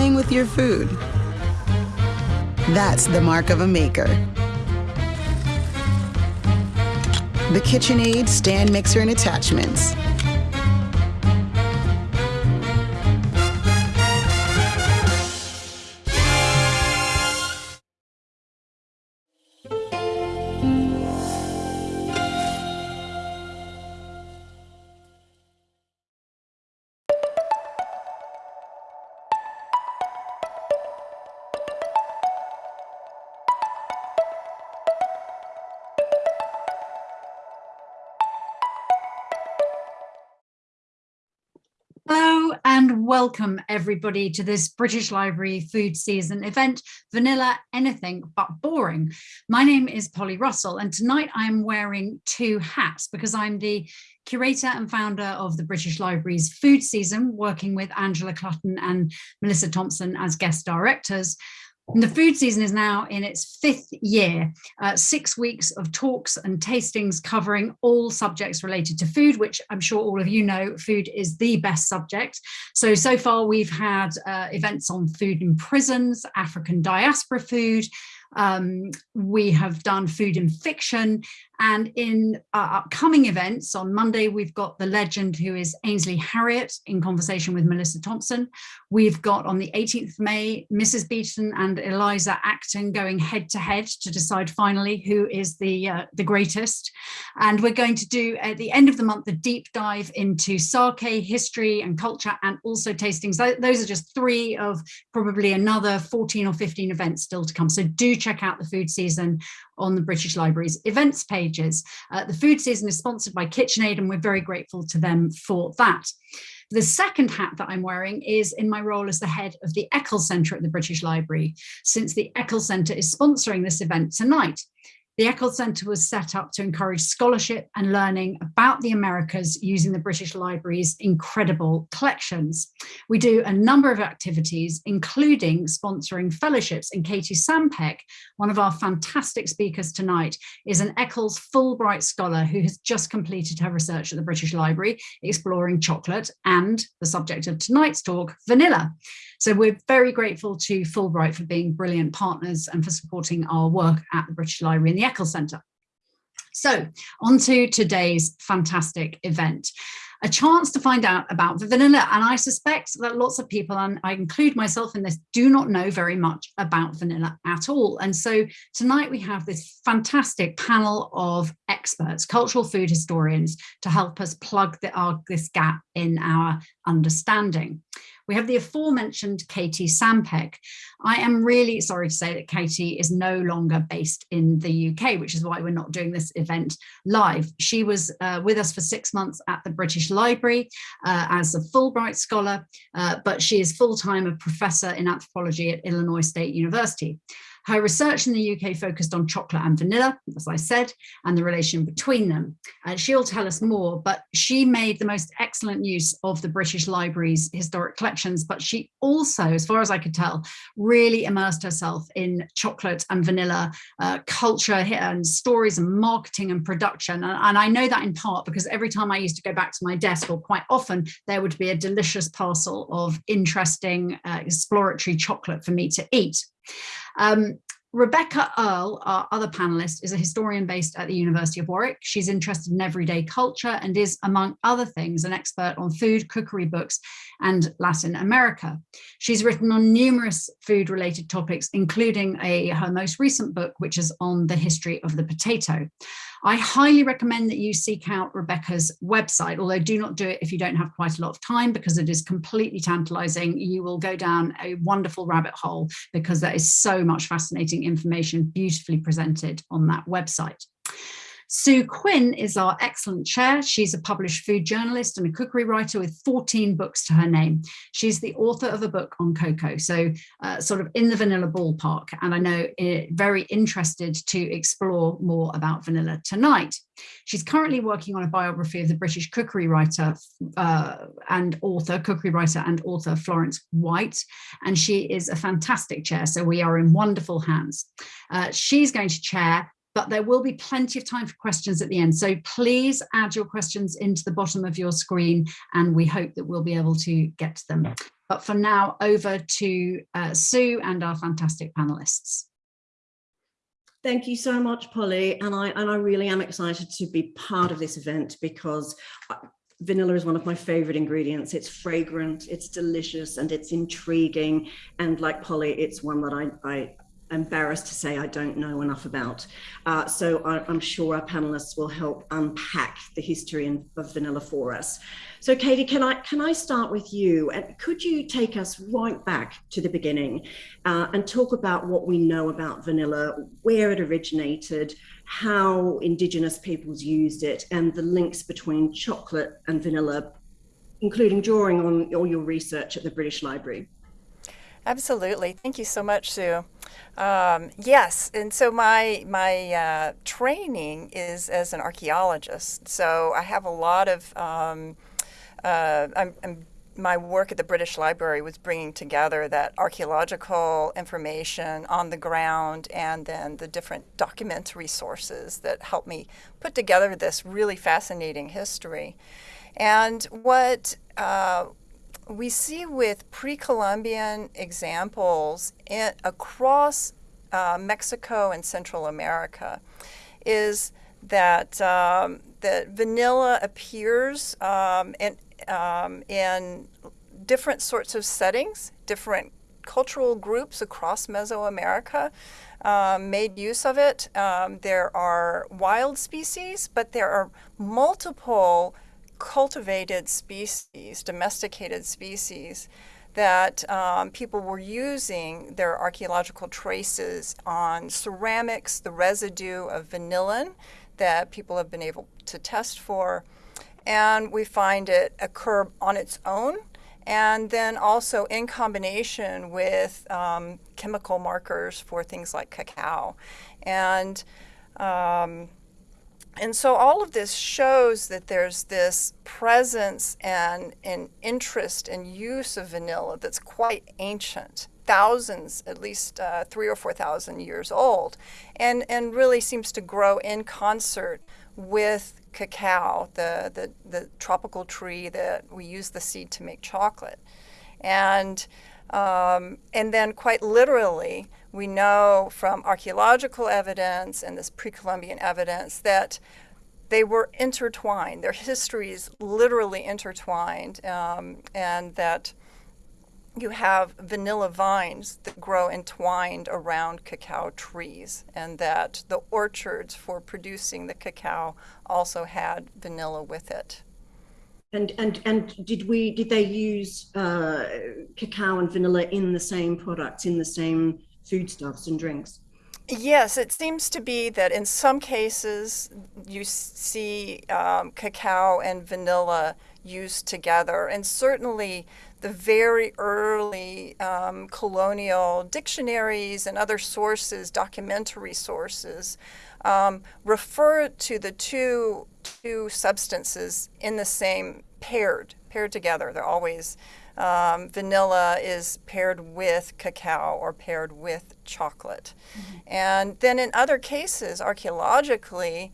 playing with your food. That's the mark of a maker. The KitchenAid stand mixer and attachments. Welcome everybody to this British Library food season event, Vanilla Anything But Boring. My name is Polly Russell and tonight I'm wearing two hats because I'm the curator and founder of the British Library's food season, working with Angela Clutton and Melissa Thompson as guest directors. The food season is now in its fifth year, uh, six weeks of talks and tastings covering all subjects related to food, which I'm sure all of you know, food is the best subject. So, so far we've had uh, events on food in prisons, African diaspora food, um, we have done food and fiction and in uh, upcoming events on Monday, we've got the legend who is Ainsley Harriott in conversation with Melissa Thompson. We've got on the 18th of May, Mrs. Beeton and Eliza Acton going head to head to decide finally who is the, uh, the greatest. And we're going to do at the end of the month, a deep dive into sake history and culture and also tastings. Those are just three of probably another 14 or 15 events still to come. So do check out the food season on the British Library's events pages. Uh, the food season is sponsored by KitchenAid and we're very grateful to them for that. The second hat that I'm wearing is in my role as the head of the Eccles Centre at the British Library, since the Eccles Centre is sponsoring this event tonight. The Eccles Centre was set up to encourage scholarship and learning about the Americas using the British Library's incredible collections. We do a number of activities, including sponsoring fellowships, and Katie Sampeck, one of our fantastic speakers tonight, is an Eccles Fulbright scholar who has just completed her research at the British Library, exploring chocolate and the subject of tonight's talk, vanilla. So we're very grateful to Fulbright for being brilliant partners and for supporting our work at the British Library and the Eccles Centre. So on to today's fantastic event a chance to find out about vanilla. And I suspect that lots of people, and I include myself in this, do not know very much about vanilla at all. And so tonight we have this fantastic panel of experts, cultural food historians, to help us plug the, our, this gap in our understanding. We have the aforementioned Katie Sampeck. I am really sorry to say that Katie is no longer based in the UK, which is why we're not doing this event live. She was uh, with us for six months at the British Library uh, as a Fulbright scholar, uh, but she is full-time a professor in anthropology at Illinois State University. Her research in the UK focused on chocolate and vanilla, as I said, and the relation between them. Uh, she'll tell us more, but she made the most excellent use of the British Library's historic collections, but she also, as far as I could tell, really immersed herself in chocolate and vanilla uh, culture and stories and marketing and production. And, and I know that in part because every time I used to go back to my desk, or quite often, there would be a delicious parcel of interesting uh, exploratory chocolate for me to eat. Um, Rebecca Earle, our other panelist, is a historian based at the University of Warwick. She's interested in everyday culture and is, among other things, an expert on food, cookery books, and Latin America. She's written on numerous food-related topics, including a, her most recent book, which is on the history of the potato. I highly recommend that you seek out Rebecca's website, although do not do it if you don't have quite a lot of time because it is completely tantalizing. You will go down a wonderful rabbit hole because there is so much fascinating information beautifully presented on that website. Sue Quinn is our excellent chair. She's a published food journalist and a cookery writer with 14 books to her name. She's the author of a book on cocoa, so uh, sort of in the vanilla ballpark. And I know it, very interested to explore more about vanilla tonight. She's currently working on a biography of the British cookery writer uh, and author, cookery writer and author Florence White, and she is a fantastic chair, so we are in wonderful hands. Uh, she's going to chair but there will be plenty of time for questions at the end. So please add your questions into the bottom of your screen and we hope that we'll be able to get to them. But for now, over to uh, Sue and our fantastic panelists. Thank you so much, Polly. And I, and I really am excited to be part of this event because uh, vanilla is one of my favorite ingredients. It's fragrant, it's delicious, and it's intriguing. And like Polly, it's one that I, I embarrassed to say I don't know enough about. Uh, so I, am sure our panelists will help unpack the history of vanilla for us. So Katie, can I can I start with you? And could you take us right back to the beginning uh, and talk about what we know about vanilla, where it originated, how indigenous peoples used it, and the links between chocolate and vanilla, including drawing on all your research at the British Library? Absolutely. Thank you so much, Sue. Um, yes, and so my my uh, training is as an archaeologist. So I have a lot of um, uh, I'm, I'm, my work at the British Library was bringing together that archaeological information on the ground and then the different documentary sources that helped me put together this really fascinating history. And what uh, we see with pre-Columbian examples in, across uh, Mexico and Central America is that um, that vanilla appears um, in, um, in different sorts of settings, different cultural groups across Mesoamerica um, made use of it. Um, there are wild species, but there are multiple cultivated species, domesticated species, that um, people were using their archaeological traces on ceramics, the residue of vanillin that people have been able to test for. And we find it occur on its own and then also in combination with um, chemical markers for things like cacao. And um, and so all of this shows that there's this presence and an interest and use of vanilla that's quite ancient, thousands, at least uh, three or 4,000 years old, and, and really seems to grow in concert with cacao, the, the, the tropical tree that we use the seed to make chocolate. And, um, and then quite literally, we know from archaeological evidence and this pre-Columbian evidence that they were intertwined. Their histories literally intertwined, um, and that you have vanilla vines that grow entwined around cacao trees, and that the orchards for producing the cacao also had vanilla with it. And and and did we did they use uh, cacao and vanilla in the same products in the same foodstuffs and drinks? Yes, it seems to be that in some cases you see um, cacao and vanilla used together, and certainly the very early um, colonial dictionaries and other sources, documentary sources, um, refer to the two two substances in the same paired paired together. They're always um, vanilla is paired with cacao or paired with chocolate. Mm -hmm. And then in other cases, archaeologically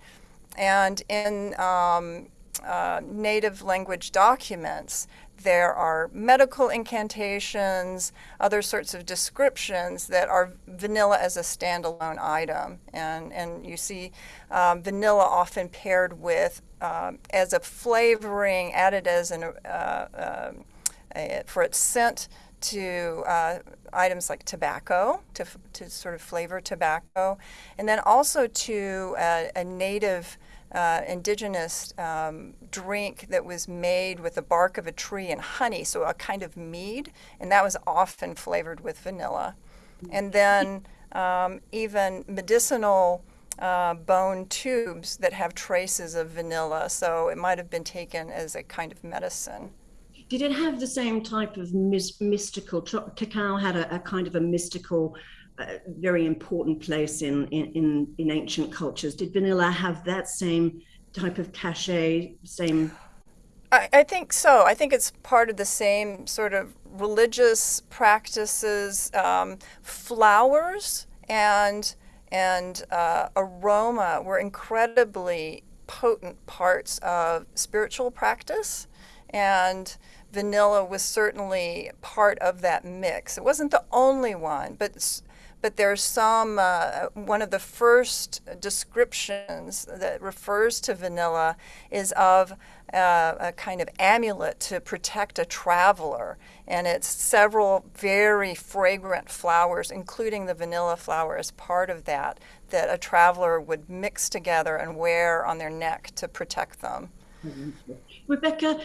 and in um, uh, native language documents, there are medical incantations, other sorts of descriptions that are vanilla as a standalone item. And, and you see um, vanilla often paired with, um, as a flavoring, added as an, uh, uh, for its scent to uh, items like tobacco, to, to sort of flavor tobacco, and then also to a, a native uh, indigenous um, drink that was made with the bark of a tree and honey, so a kind of mead, and that was often flavored with vanilla. And then um, even medicinal uh, bone tubes that have traces of vanilla, so it might have been taken as a kind of medicine did it have the same type of mystical? Cacao had a, a, kind of a mystical, uh, very important place in, in in ancient cultures. Did vanilla have that same type of cachet? Same. I, I think so. I think it's part of the same sort of religious practices, um, flowers and and uh, aroma were incredibly potent parts of spiritual practice and vanilla was certainly part of that mix. It wasn't the only one, but but there's some uh, one of the first descriptions that refers to vanilla is of uh, a kind of amulet to protect a traveler and it's several very fragrant flowers including the vanilla flower as part of that that a traveler would mix together and wear on their neck to protect them rebecca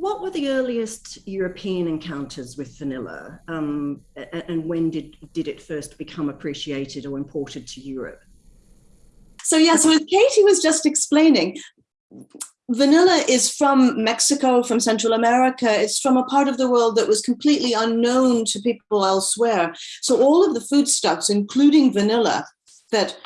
what were the earliest European encounters with vanilla, um, and when did did it first become appreciated or imported to Europe? So yeah, so as Katie was just explaining, vanilla is from Mexico, from Central America. It's from a part of the world that was completely unknown to people elsewhere. So all of the foodstuffs, including vanilla, that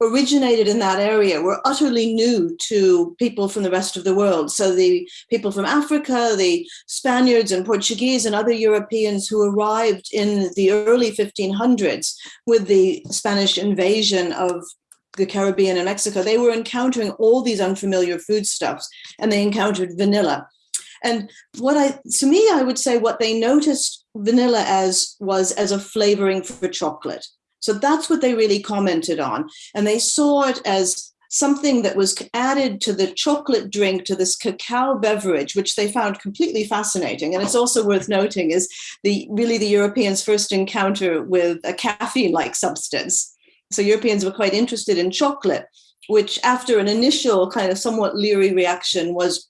originated in that area were utterly new to people from the rest of the world. So the people from Africa, the Spaniards and Portuguese and other Europeans who arrived in the early 1500s with the Spanish invasion of the Caribbean and Mexico, they were encountering all these unfamiliar foodstuffs and they encountered vanilla. And what I, to me, I would say what they noticed vanilla as was as a flavoring for chocolate. So that's what they really commented on. And they saw it as something that was added to the chocolate drink, to this cacao beverage, which they found completely fascinating. And it's also worth noting is the really the Europeans' first encounter with a caffeine-like substance. So Europeans were quite interested in chocolate, which after an initial kind of somewhat leery reaction was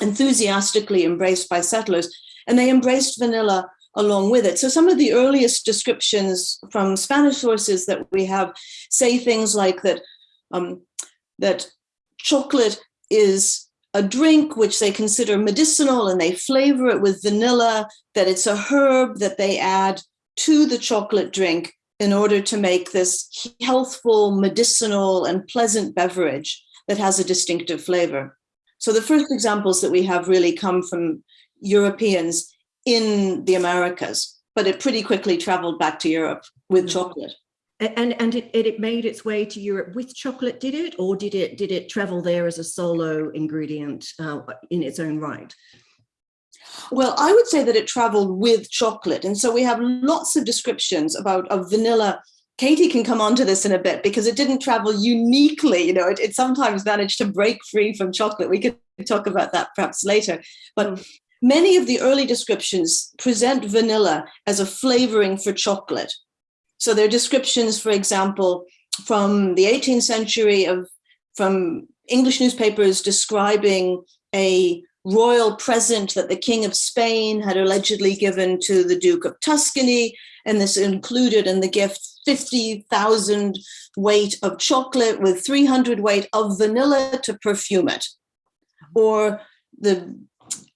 enthusiastically embraced by settlers. And they embraced vanilla along with it. So some of the earliest descriptions from Spanish sources that we have say things like that, um, that chocolate is a drink which they consider medicinal and they flavor it with vanilla, that it's a herb that they add to the chocolate drink in order to make this healthful, medicinal, and pleasant beverage that has a distinctive flavor. So the first examples that we have really come from Europeans in the Americas, but it pretty quickly traveled back to Europe with mm-hmm. chocolate. And and it, it made its way to Europe with chocolate, did it, or did it did it travel there as a solo ingredient uh, in its own right? Well, I would say that it traveled with chocolate, and so we have lots of descriptions about of vanilla Katie can come on to this in a bit because it didn't travel uniquely. You know, it, it, sometimes managed to break free from chocolate. We could talk about that perhaps later. But mm. Many of the early descriptions present vanilla as a flavoring for chocolate. So there are descriptions, for example, from the 18th century of from English newspapers describing a royal present that the King of Spain had allegedly given to the Duke of Tuscany. And this included in the gift 50,000 weight of chocolate with 300 weight of vanilla to perfume it. Or the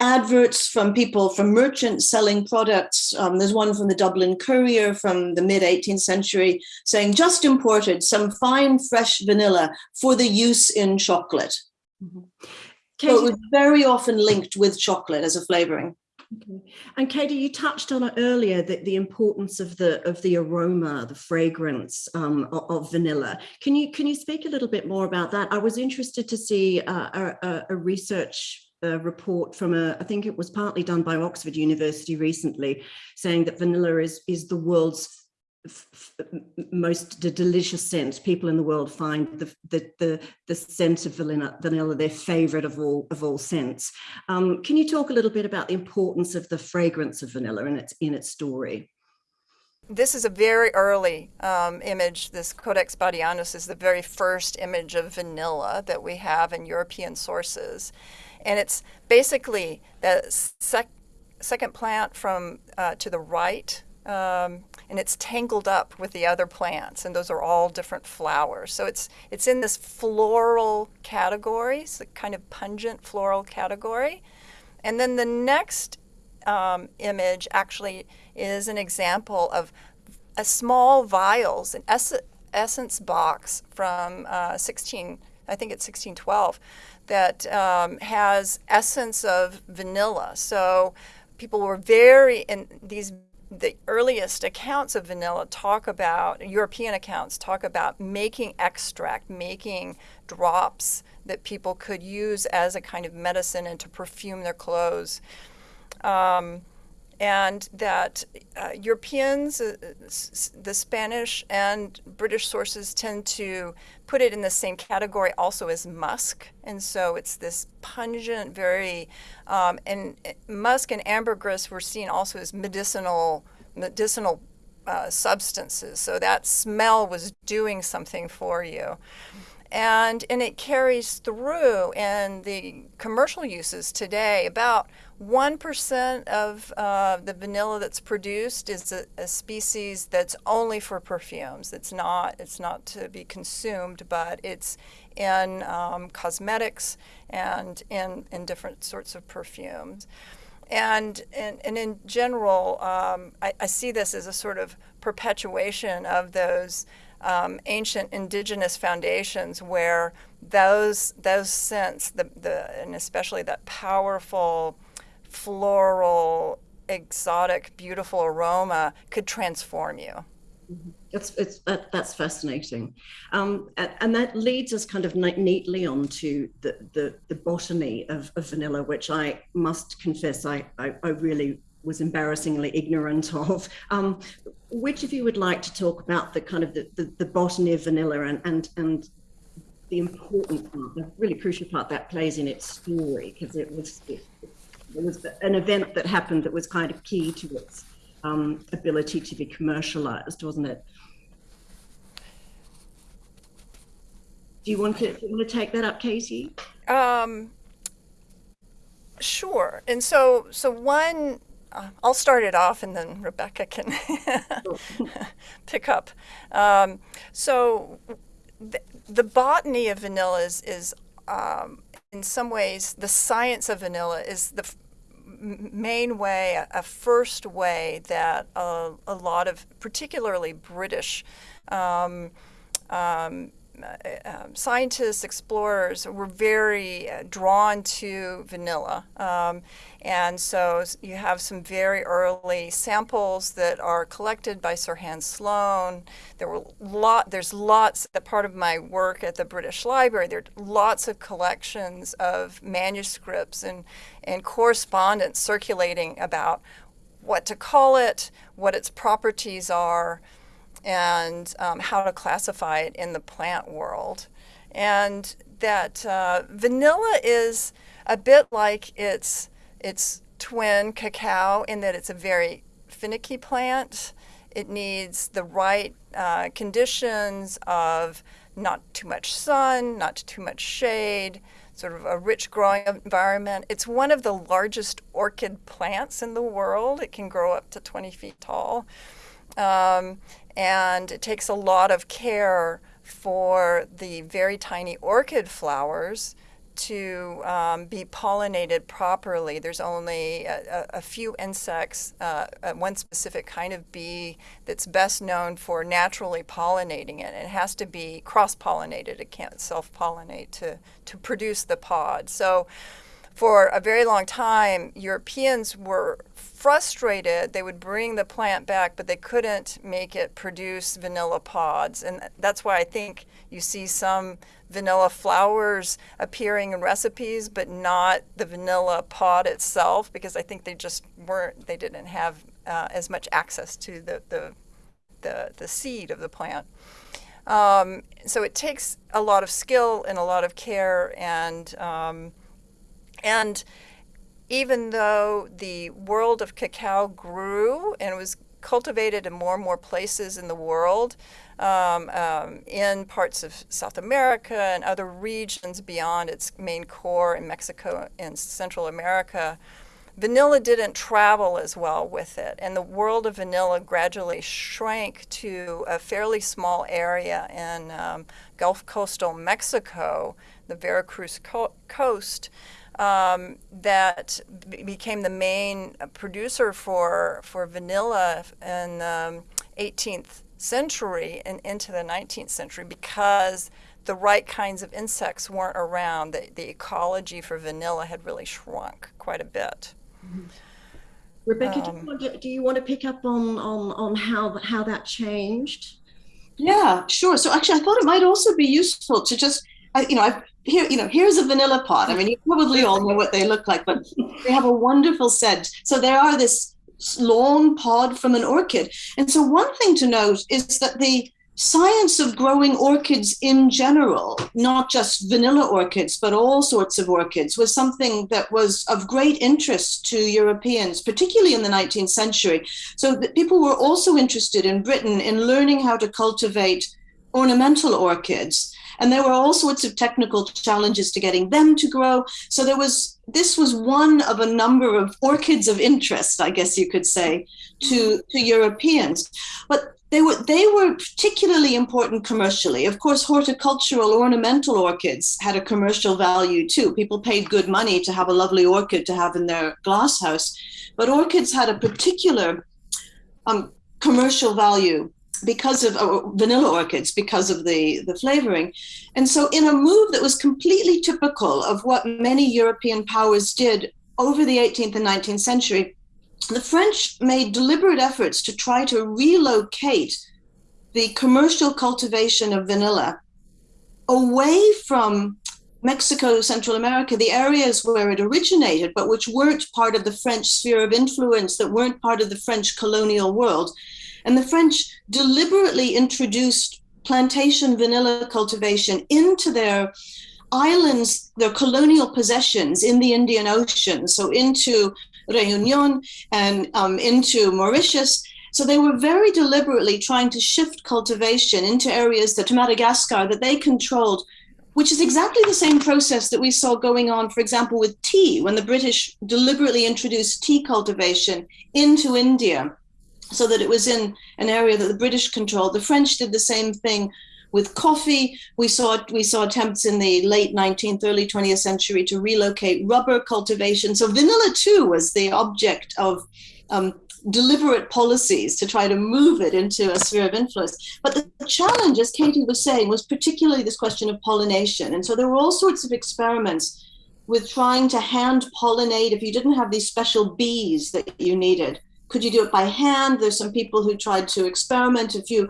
adverts from people, from merchants selling products. Um, there's one from the Dublin Courier from the mid 18th century saying, just imported some fine fresh vanilla for the use in chocolate. Mm-hmm. So it was very often linked with chocolate as a flavoring. Okay. And Katie, you touched on it earlier that the importance of the of the aroma, the fragrance um, of, of, vanilla. Can you can you speak a little bit more about that? I was interested to see uh, a, a, research a report from a, I think it was partly done by Oxford University recently, saying that vanilla is, is the world's most delicious scent. People in the world find the the the, the scent of vanilla, vanilla their favorite of all of all scents. Um, can you talk a little bit about the importance of the fragrance of vanilla in its in its story? This is a very early um, image. This Codex Badianus is the very first image of vanilla that we have in European sources. And it's basically the sec second plant from uh, to the right, um, and it's tangled up with the other plants, and those are all different flowers. So it's it's in this floral category, it's a kind of pungent floral category. And then the next um, image actually is an example of a small vials, an ess essence box from uh, 16, I think it's 1612 that um, has essence of vanilla. So people were very, in these, the earliest accounts of vanilla talk about, European accounts talk about making extract, making drops that people could use as a kind of medicine and to perfume their clothes. Um, and that uh, Europeans, uh, the Spanish and British sources tend to put it in the same category also as musk. And so it's this pungent, very, um, and uh, musk and ambergris were seen also as medicinal, medicinal uh, substances. So that smell was doing something for you and and it carries through in the commercial uses today. About one percent of uh, the vanilla that's produced is a, a, species that's only for perfumes. It's not it's not to be consumed, but it's in um, cosmetics and in in different sorts of perfumes. And, and, and in general, um, I, I see this as a sort of perpetuation of those um, ancient indigenous foundations where those those scents, the, the and especially that powerful floral, exotic, beautiful aroma could transform you. Mm-hmm. It's, it's that, that's fascinating, um, and, and, that leads us kind of neatly onto the, the, the botany of, of, vanilla, which I must confess I, I, I really was embarrassingly ignorant of. Um, which of you would like to talk about the kind of the, the, the botany of vanilla and, and, and the important part, the really crucial part that plays in its story, because it was, it, it, was an event that happened that was kind of key to its um, ability to be commercialized, wasn't it? Do you want to, you want to take that up, Katie? Um, sure. And so, so one uh, I'll start it off and then Rebecca can pick up. Um, so the, the, botany of vanilla is, is um, in some ways, the science of vanilla is the main way, a, first way that a, a, lot of particularly British um, um um, scientists, explorers were very uh, drawn to vanilla. Um, and so you have some very early samples that are collected by Sir Hans Sloane. There were lot, there's lots, that part of my work at the British Library, there are lots of collections of manuscripts and, and correspondence circulating about what to call it, what its properties are, and um, how to classify it in the plant world. And that uh, vanilla is a bit like its, its twin cacao in that it's a very finicky plant. It needs the right uh, conditions of not too much sun, not too much shade, sort of a rich growing environment. It's one of the largest orchid plants in the world. It can grow up to 20 feet tall. Um, and it takes a lot of care for the very tiny orchid flowers to um, be pollinated properly. There's only a, a few insects, uh, one specific kind of bee that's best known for naturally pollinating it. It has to be cross-pollinated. It can't self-pollinate to, to produce the pod. So for a very long time, Europeans were frustrated. They would bring the plant back, but they couldn't make it produce vanilla pods. And that's why I think you see some vanilla flowers appearing in recipes, but not the vanilla pod itself, because I think they just weren't, they didn't have uh, as much access to the, the, the, the seed of the plant. Um, so it takes a lot of skill and a lot of care and um, and even though the world of cacao grew and was cultivated in more and more places in the world, um, um, in parts of South America and other regions beyond its main core in Mexico and Central America, vanilla didn't travel as well with it. And the world of vanilla gradually shrank to a fairly small area in um, Gulf coastal Mexico, the Veracruz co coast um, that became the main producer for, for vanilla in the um, 18th century and into the 19th century because the right kinds of insects weren't around. The, the ecology for vanilla had really shrunk quite a bit. Mm -hmm. Rebecca, um, do, you um, want to, do you want to pick up on, on, on how, how that changed? Yeah, sure. So actually, I thought it might also be useful to just, you know, I've here, you know, here's a vanilla pod. I mean, you probably all know what they look like, but they have a wonderful scent. So they are this long pod from an orchid. And so one thing to note is that the science of growing orchids in general, not just vanilla orchids, but all sorts of orchids, was something that was of great interest to Europeans, particularly in the 19th century. So people were also interested in Britain in learning how to cultivate ornamental orchids. And there were all sorts of technical challenges to getting them to grow. So there was this was one of a number of orchids of interest, I guess you could say, to, to Europeans. But they were they were particularly important commercially. Of course, horticultural ornamental orchids had a commercial value too. People paid good money to have a lovely orchid to have in their glass house, but orchids had a particular um, commercial value because of uh, vanilla orchids because of the the flavoring and so in a move that was completely typical of what many european powers did over the 18th and 19th century the French made deliberate efforts to try to relocate the commercial cultivation of vanilla away from Mexico, Central America, the areas where it originated, but which weren't part of the French sphere of influence, that weren't part of the French colonial world. And the French deliberately introduced plantation vanilla cultivation into their islands, their colonial possessions in the Indian Ocean, so into Reunion and um, into Mauritius. So they were very deliberately trying to shift cultivation into areas that Madagascar that they controlled, which is exactly the same process that we saw going on, for example, with tea, when the British deliberately introduced tea cultivation into India so that it was in an area that the British controlled. The French did the same thing with coffee. We saw we saw attempts in the late 19th, early 20th century to relocate rubber cultivation. So vanilla too was the object of um, deliberate policies to try to move it into a sphere of influence. But the challenge, as Katie was saying, was particularly this question of pollination. And so there were all sorts of experiments with trying to hand pollinate if you didn't have these special bees that you needed. Could you do it by hand? There's some people who tried to experiment. If you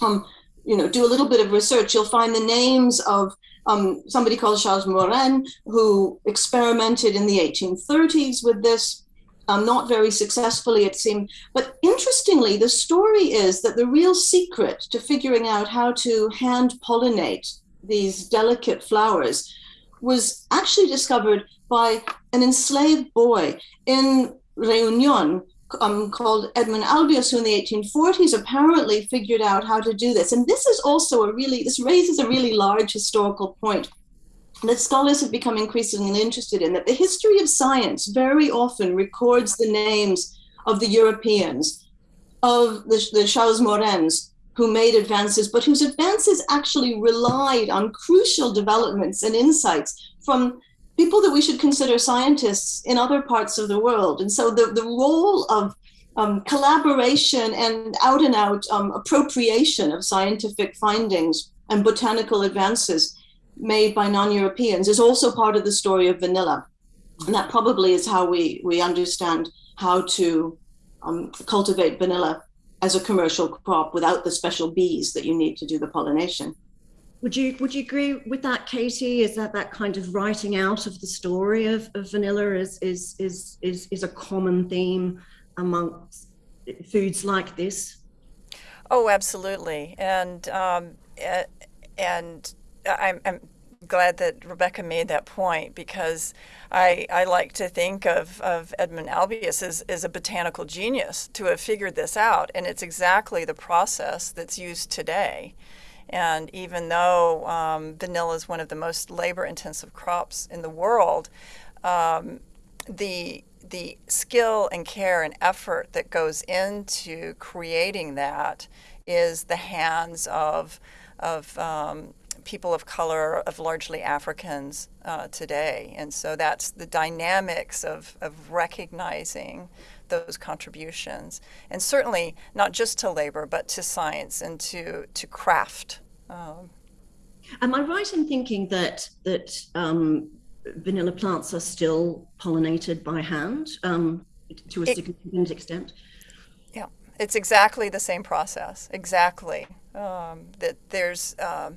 um, you know, do a little bit of research, you'll find the names of um, somebody called Charles Morren, who experimented in the 1830s with this, um, not very successfully, it seemed. But interestingly, the story is that the real secret to figuring out how to hand pollinate these delicate flowers was actually discovered by an enslaved boy in Reunion um, called Edmond Albius, who in the 1840s apparently figured out how to do this. And this is also a really, this raises a really large historical point that scholars have become increasingly interested in, that the history of science very often records the names of the Europeans, of the, the Charles Morrens, who made advances, but whose advances actually relied on crucial developments and insights from people that we should consider scientists in other parts of the world. And so the, the role of um, collaboration and out and out um, appropriation of scientific findings and botanical advances made by non-Europeans is also part of the story of vanilla. And that probably is how we, we understand how to um, cultivate vanilla as a commercial crop without the special bees that you need to do the pollination. Would you would you agree with that, Katie? Is that that kind of writing out of the story of, of vanilla is, is is is is a common theme amongst foods like this? Oh, absolutely, and um, and I'm, I'm glad that Rebecca made that point because I, I like to think of, of Edmond Albius as, as a botanical genius to have figured this out. And it's exactly the process that's used today. And even though um, vanilla is one of the most labor intensive crops in the world, um, the the skill and care and effort that goes into creating that is the hands of of um, people of color, of largely Africans uh, today. And so that's the dynamics of, of recognizing those contributions. And certainly not just to labor, but to science and to, to craft. Um, Am I right in thinking that that um, vanilla plants are still pollinated by hand um, to a it, significant extent? Yeah, it's exactly the same process. Exactly. Um, that there's um,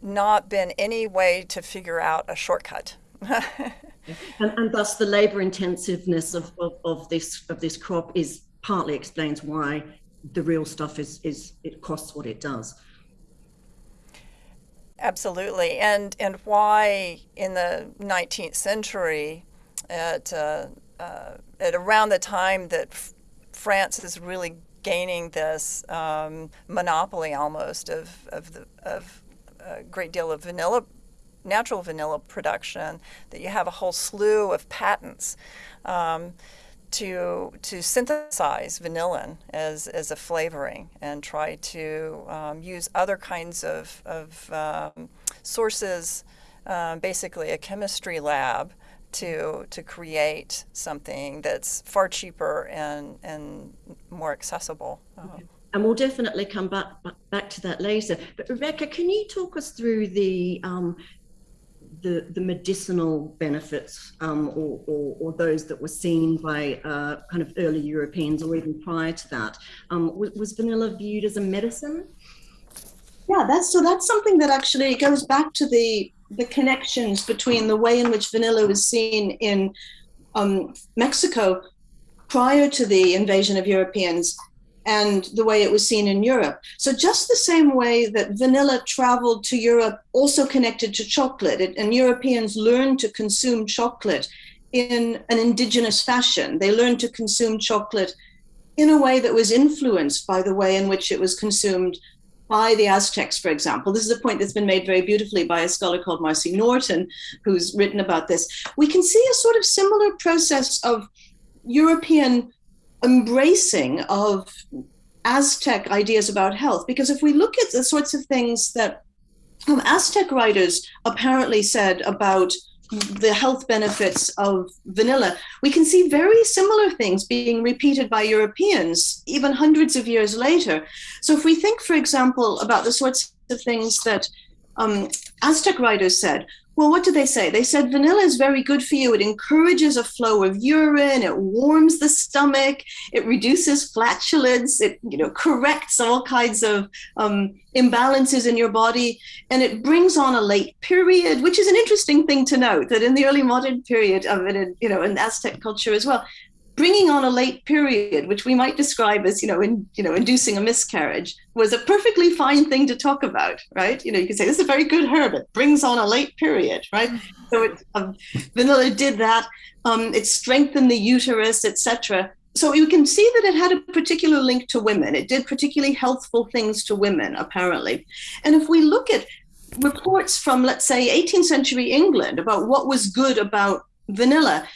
not been any way to figure out a shortcut. and, and, thus the labor intensiveness of, of, of, this of this crop is partly explains why the real stuff is is it costs what it does. Absolutely, and and why in the 19th century, at uh, uh, at around the time that F- France is really gaining this um, monopoly almost of of the of a great deal of vanilla natural vanilla production that you have a whole slew of patents um, to to synthesize vanillin as, as a flavoring and try to um, use other kinds of, of um, sources, uh, basically a chemistry lab to to create something that's far cheaper and and more accessible. Okay. And we'll definitely come back back to that later. But Rebecca, can you talk us through the um, the, the medicinal benefits um, or, or, or, those that were seen by uh, kind of early Europeans or even prior to that. Um, was, was, vanilla viewed as a medicine? Yeah, that's so that's something that actually goes back to the the connections between the way in which vanilla was seen in um, Mexico prior to the invasion of Europeans and the way it was seen in Europe. So, just the same way that vanilla traveled to Europe, also connected to chocolate, it, and Europeans learned to consume chocolate in an indigenous fashion. They learned to consume chocolate in a way that was influenced by the way in which it was consumed by the Aztecs, for example. This is a point that's been made very beautifully by a scholar called Marcy Norton, who's written about this. We can see a sort of similar process of European embracing of Aztec ideas about health. Because if we look at the sorts of things that um, Aztec writers apparently said about the health benefits of vanilla, we can see very similar things being repeated by Europeans even hundreds of years later. So, if we think, for example, about the sorts of things that um, Aztec writers said, well, what do they say? They said vanilla is very good for you. It encourages a flow of urine. It warms the stomach. It reduces flatulence. It, you know, corrects all kinds of um, imbalances in your body, and it brings on a late period, which is an interesting thing to note. That in the early modern period of it, you know, in Aztec culture as well, bringing on a late period, which we might describe as, you know, in, you know, inducing a miscarriage, was a perfectly fine thing to talk about, right? You know, you could say this is a very good herb. It brings on a late period, right? So it, um, vanilla did that. Um, it strengthened the uterus, etc. So you can see that it had a particular link to women. It did particularly healthful things to women, apparently. And if we look at reports from, let's say, 18th century England about what was good about vanilla,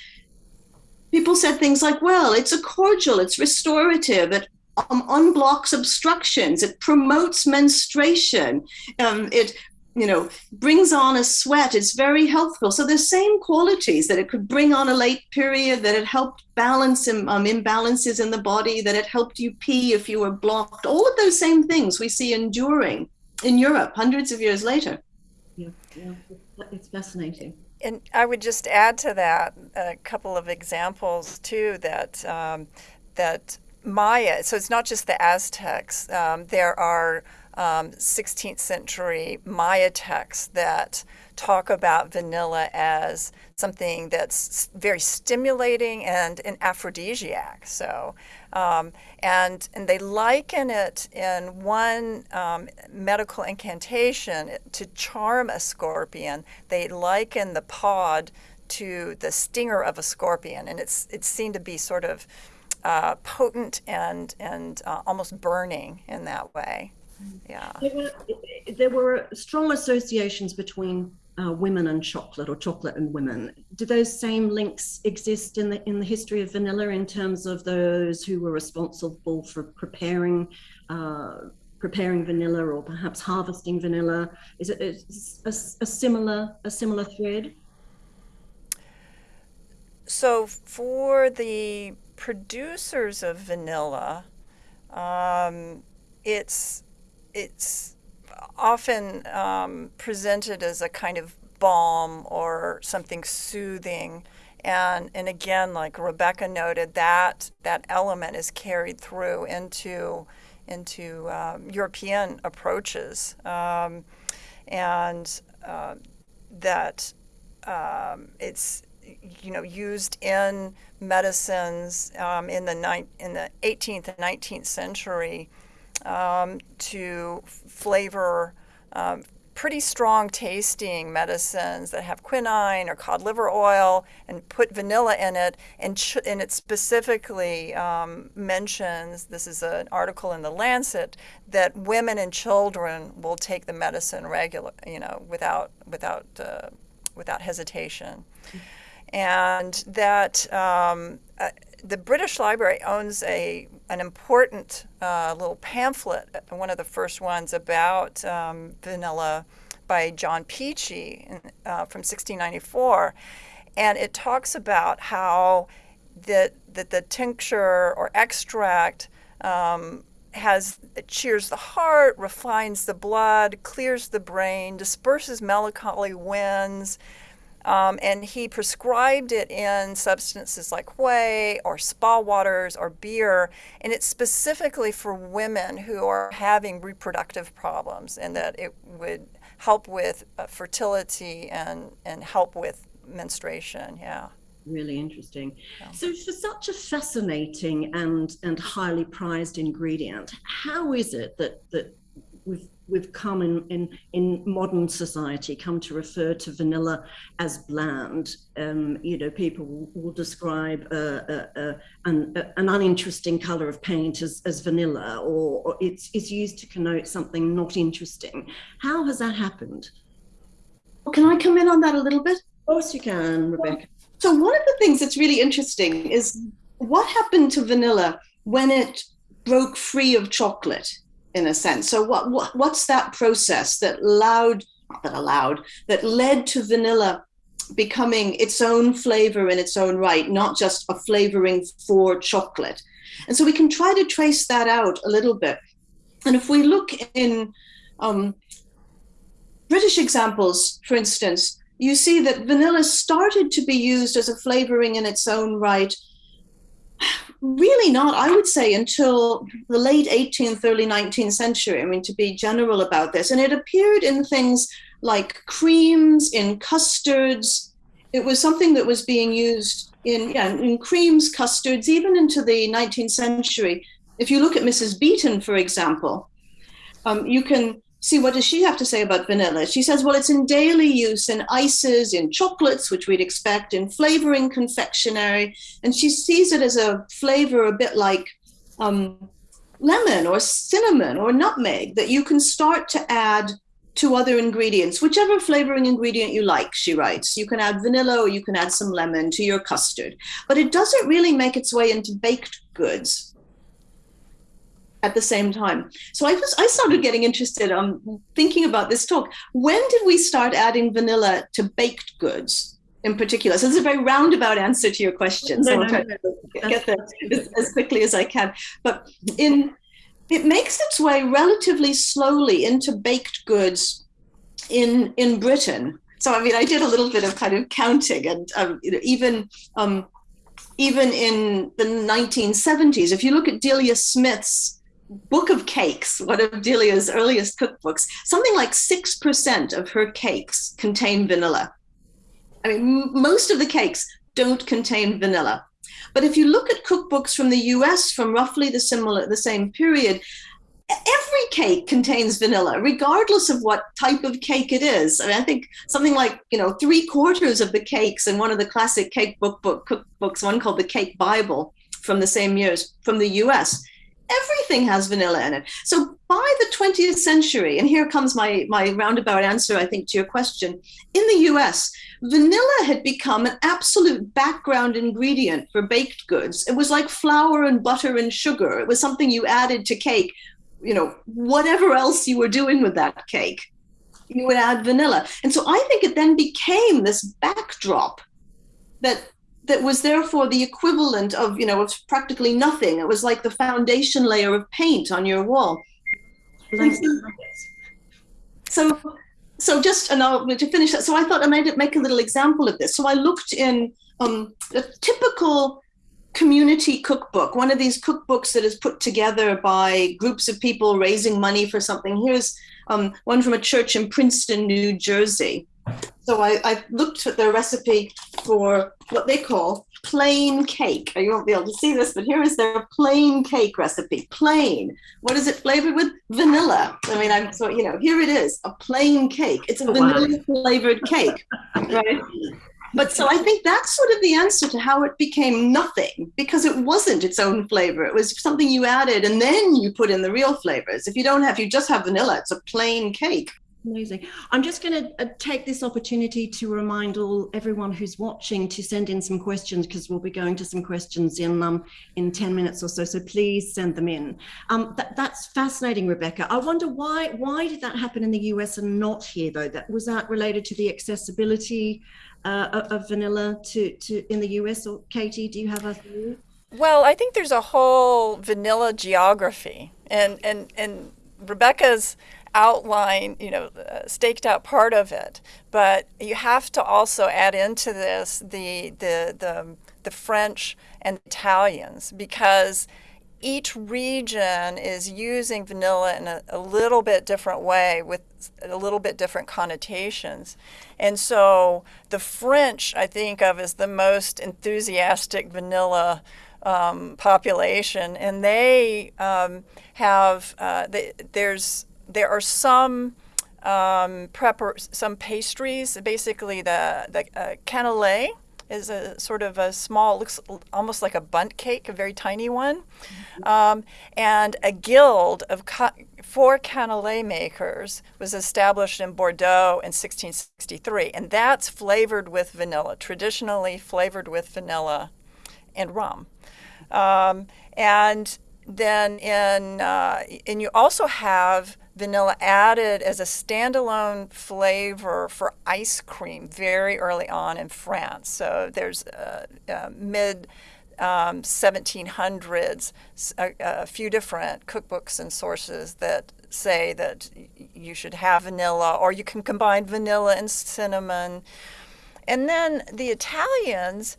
people said things like, well, it's a cordial, it's restorative, it um, unblocks obstructions, it promotes menstruation, um, it you know brings on a sweat it's very healthful so the same qualities that it could bring on a late period that it helped balance um, imbalances in the body that it helped you pee if you were blocked all of those same things we see enduring in europe hundreds of years later. Yeah, yeah it's fascinating and I would just add to that a couple of examples too that um, that Maya. So it's not just the Aztecs. Um, there are um, 16th century Maya texts that talk about vanilla as something that's very stimulating and an aphrodisiac. So, um, and and they liken it in one um, medical incantation to charm a scorpion. They liken the pod to the stinger of a scorpion, and it's it's seen to be sort of uh, potent and and uh, almost burning in that way. Yeah. There were, there were strong associations between uh, women and chocolate or chocolate and women. Do those same links exist in the in the history of vanilla in terms of those who were responsible for preparing uh, preparing vanilla or perhaps harvesting vanilla? Is it a, a similar a similar thread? So for the producers of vanilla, um, it's it's often um, presented as a kind of balm or something soothing. And, and again, like Rebecca noted, that, that element is carried through into, into um, European approaches. Um, and uh, that um, it's you know used in medicines um, in the ni- in the 18th and 19th century um, to flavor um, pretty strong tasting medicines that have quinine or cod liver oil and put vanilla in it. And, and it specifically um, mentions this is an article in the lancet that women and children will take the medicine regular you know without without uh, without hesitation. And that um, uh, the British Library owns a an important uh, little pamphlet, uh, one of the first ones about um, vanilla by John Peachey uh, from 1694, and it talks about how that that the tincture or extract um, has cheers the heart, refines the blood, clears the brain, disperses melancholy winds um, and he prescribed it in substances like whey or spa waters or beer. And it's specifically for women who are having reproductive problems and that it would help with uh, fertility and, and help with menstruation. Yeah really interesting. Yeah. So for such a fascinating and and highly prized ingredient, how is it that that we've we've come in, in, in modern society come to refer to vanilla as bland. Um, you know, people will, will describe a, a, a, an, uh, an, uninteresting color of paint as, as vanilla, or, or, it's, it's used to connote something not interesting. How has that happened? Can I come in on that a little bit? Of course you can, Rebecca. So one of the things that's really interesting is what happened to vanilla when it broke free of chocolate in a sense. So what, what what's that process that allowed that allowed that led to vanilla becoming its own flavor in its own right, not just a flavoring for chocolate. And so we can try to trace that out a little bit. And if we look in um, British examples, for instance, you see that vanilla started to be used as a flavoring in its own right really not, I would say, until the late 18th, early 19th century. I mean, to be general about this. And it appeared in things like creams, in custards. It was something that was being used in, yeah, in creams, custards, even into the 19th century. If you look at Mrs. Beeton, for example, um, you can see what does she have to say about vanilla? She says well it's in daily use in ices in chocolates which we'd expect in flavoring confectionery. And she sees it as a flavor a bit like um, lemon or cinnamon or nutmeg that you can start to add to other ingredients whichever flavoring ingredient you like she writes. You can add vanilla or you can add some lemon to your custard. But it doesn't really make its way into baked goods at the same time. So I was I started getting interested on um, thinking about this talk. When did we start adding vanilla to baked goods in particular? So this is a very roundabout answer to your question. So no, I'll try no, to get there as, as quickly as I can. But in it makes its way relatively slowly into baked goods in in Britain. So I mean, I did a little bit of kind of counting, and um, you know, even um, even in the 1970s, if you look at Delia Smith's book of cakes, one of Delia's earliest cookbooks, something like 6% of her cakes contain vanilla. I mean, most of the cakes don't contain vanilla. But if you look at cookbooks from the US from roughly the similar the same period, every cake contains vanilla, regardless of what type of cake it is. I mean, I think something like you know three quarters of the cakes in one of the classic cake book, book cookbooks, one called the Cake Bible from the same years from the U.S everything has vanilla in it. So by the 20th century, and here comes my, my roundabout answer, I think, to your question. In the US, vanilla had become an absolute background ingredient for baked goods. It was like flour and butter and sugar. It was something you added to cake, you know, whatever else you were doing with that cake, you would add vanilla. And so I think it then became this backdrop that that was therefore the equivalent of, you know, of practically nothing. It was like the foundation layer of paint on your wall. So, so just and I'll, to finish that. So I thought I might make a little example of this. So I looked in um, a typical community cookbook, one of these cookbooks that is put together by groups of people raising money for something. Here's um, one from a church in Princeton, New Jersey. So I, I looked at their recipe for what they call plain cake. You won't be able to see this, but here is their plain cake recipe. Plain. What is it flavored with? Vanilla. I mean, I'm so you know, here it is, a plain cake. It's a oh, vanilla flavored cake, right? But so I think that's sort of the answer to how it became nothing because it wasn't its own flavor. It was something you added and then you put in the real flavors. If you don't have, you just have vanilla, it's a plain cake. Amazing. I'm just going to uh, take this opportunity to remind all everyone who's watching to send in some questions because we'll be going to some questions in um in 10 minutes or so. So please send them in. Um, that, that's fascinating, Rebecca. I wonder why why did that happen in the US and not here though? That was that related to the accessibility uh, of vanilla to to in the US or Katie? Do you have a view? Well, I think there's a whole vanilla geography, and and and Rebecca's outline, you know, uh, staked out part of it, but you have to also add into this the the the, the French and Italians because each region is using vanilla in a, a, little bit different way with a little bit different connotations. And so the French, I think of as the most enthusiastic vanilla um, population, and they um, have, uh, they, there's there are some um, some pastries. Basically, the the uh, cannelé is a sort of a small, looks almost like a Bundt cake, a very tiny one, mm-hmm. um, and a guild of ca- four cannelé makers was established in Bordeaux in 1663, and that's flavored with vanilla, traditionally flavored with vanilla and rum, um, and then in uh, and you also have vanilla added as a standalone flavor for ice cream very early on in France. So there's uh, uh, mid um, 1700s, a, a, few different cookbooks and sources that say that you should have vanilla, or you can combine vanilla and cinnamon. And then the Italians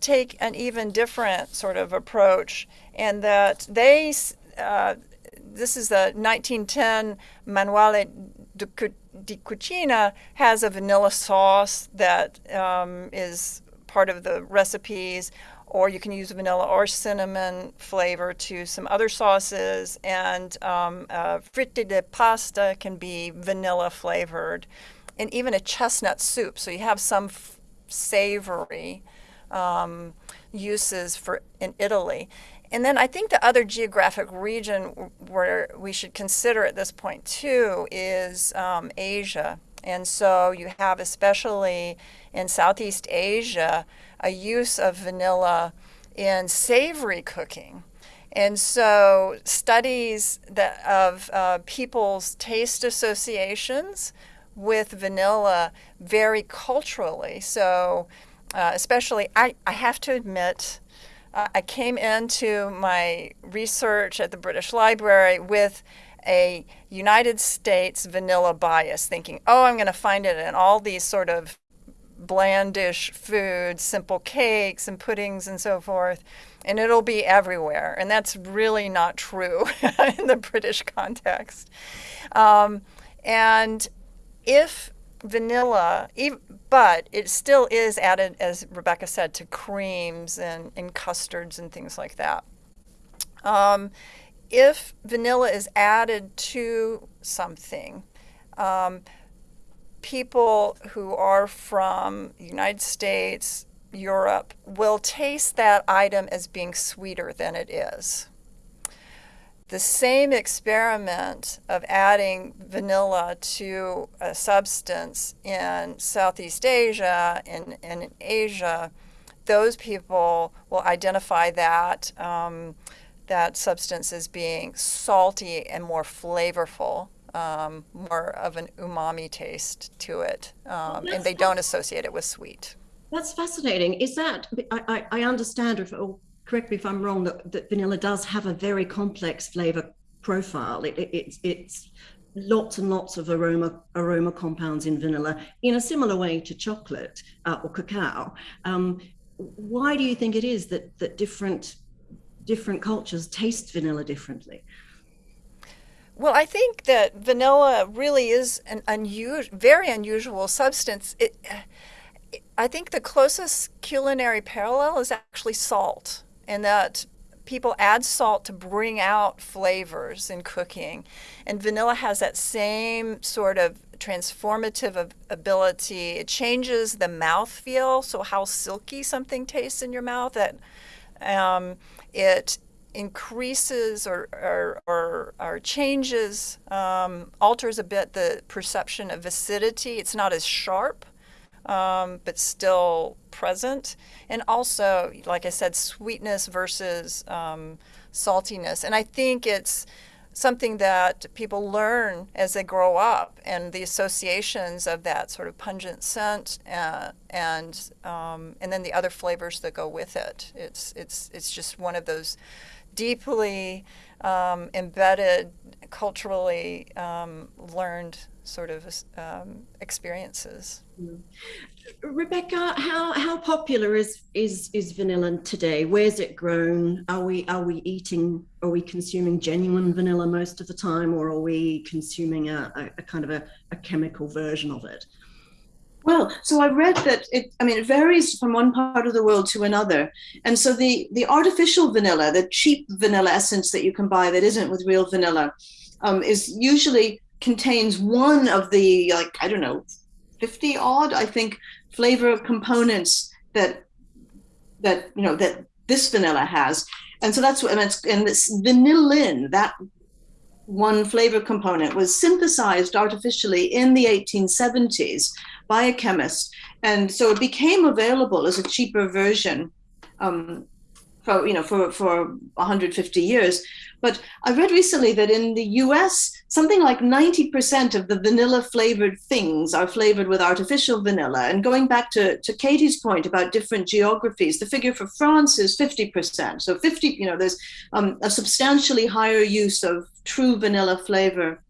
take an even different sort of approach, and that they uh, this is the 1910 Manuale di Cucina has a vanilla sauce that um, is part of the recipes, or you can use vanilla or cinnamon flavor to some other sauces. And um, uh, fritte di pasta can be vanilla flavored, and even a chestnut soup. So you have some savory um, uses for in Italy. And then I think the other geographic region where we should consider at this point too is um, Asia. And so you have, especially in Southeast Asia, a use of vanilla in savory cooking. And so studies that of uh, people's taste associations with vanilla vary culturally. So uh, especially, I, I have to admit, uh, I came into my research at the British Library with a United States vanilla bias, thinking, oh, I'm going to find it in all these sort of blandish foods, simple cakes and puddings and so forth, and it'll be everywhere. And that's really not true in the British context. Um, and if vanilla, but it still is added, as Rebecca said, to creams and, and custards and things like that. Um, if vanilla is added to something, um, people who are from the United States, Europe, will taste that item as being sweeter than it is the same experiment of adding vanilla to a substance in Southeast Asia and, and in Asia, those people will identify that um, that substance as being salty and more flavorful, um, more of an umami taste to it, um, and they don't associate it with sweet. That's fascinating. Is that I, I, I understand, if, correct me if I'm wrong, that, that vanilla does have a very complex flavor profile. It, it, it's it's lots and lots of aroma aroma compounds in vanilla in a similar way to chocolate uh, or cacao. Um, why do you think it is that that different different cultures taste vanilla differently? Well, I think that vanilla really is an unusual, very unusual substance. It, I think the closest culinary parallel is actually salt, and that people add salt to bring out flavors in cooking. And vanilla has that same sort of transformative ability. It changes the mouth feel, so how silky something tastes in your mouth. That um, it increases or, or, or, or changes, um, alters a bit the perception of acidity. It's not as sharp um, but still present. And also, like I said, sweetness versus um, saltiness. And I think it's something that people learn as they grow up and the associations of that sort of pungent scent uh, and um, and then the other flavors that go with it. It's it's it's just one of those deeply um, embedded, culturally um, learned sort of um, experiences. Mm. Rebecca, how, how popular is, is is vanilla today? Where's it grown? Are we are we eating? Are we consuming genuine vanilla most of the time, or are we consuming a, a, a kind of a, a chemical version of it? Well, so I read that it, I mean, it varies from one part of the world to another. And so the, the artificial vanilla, the cheap vanilla essence that you can buy that isn't with real vanilla, um, is usually contains one of the like I don't know, fifty odd I think flavor components that that you know that this vanilla has, and so that's what and it's and this vanillin that one flavor component was synthesized artificially in the 1870s by a chemist. And so it became available as a cheaper version um, for you know for for 150 years but I read recently that in the US, something like 90% of the vanilla flavored things are flavored with artificial vanilla. And going back to, to Katie's point about different geographies, the figure for France is 50%. So 50, you know, there's um, a substantially higher use of true vanilla flavor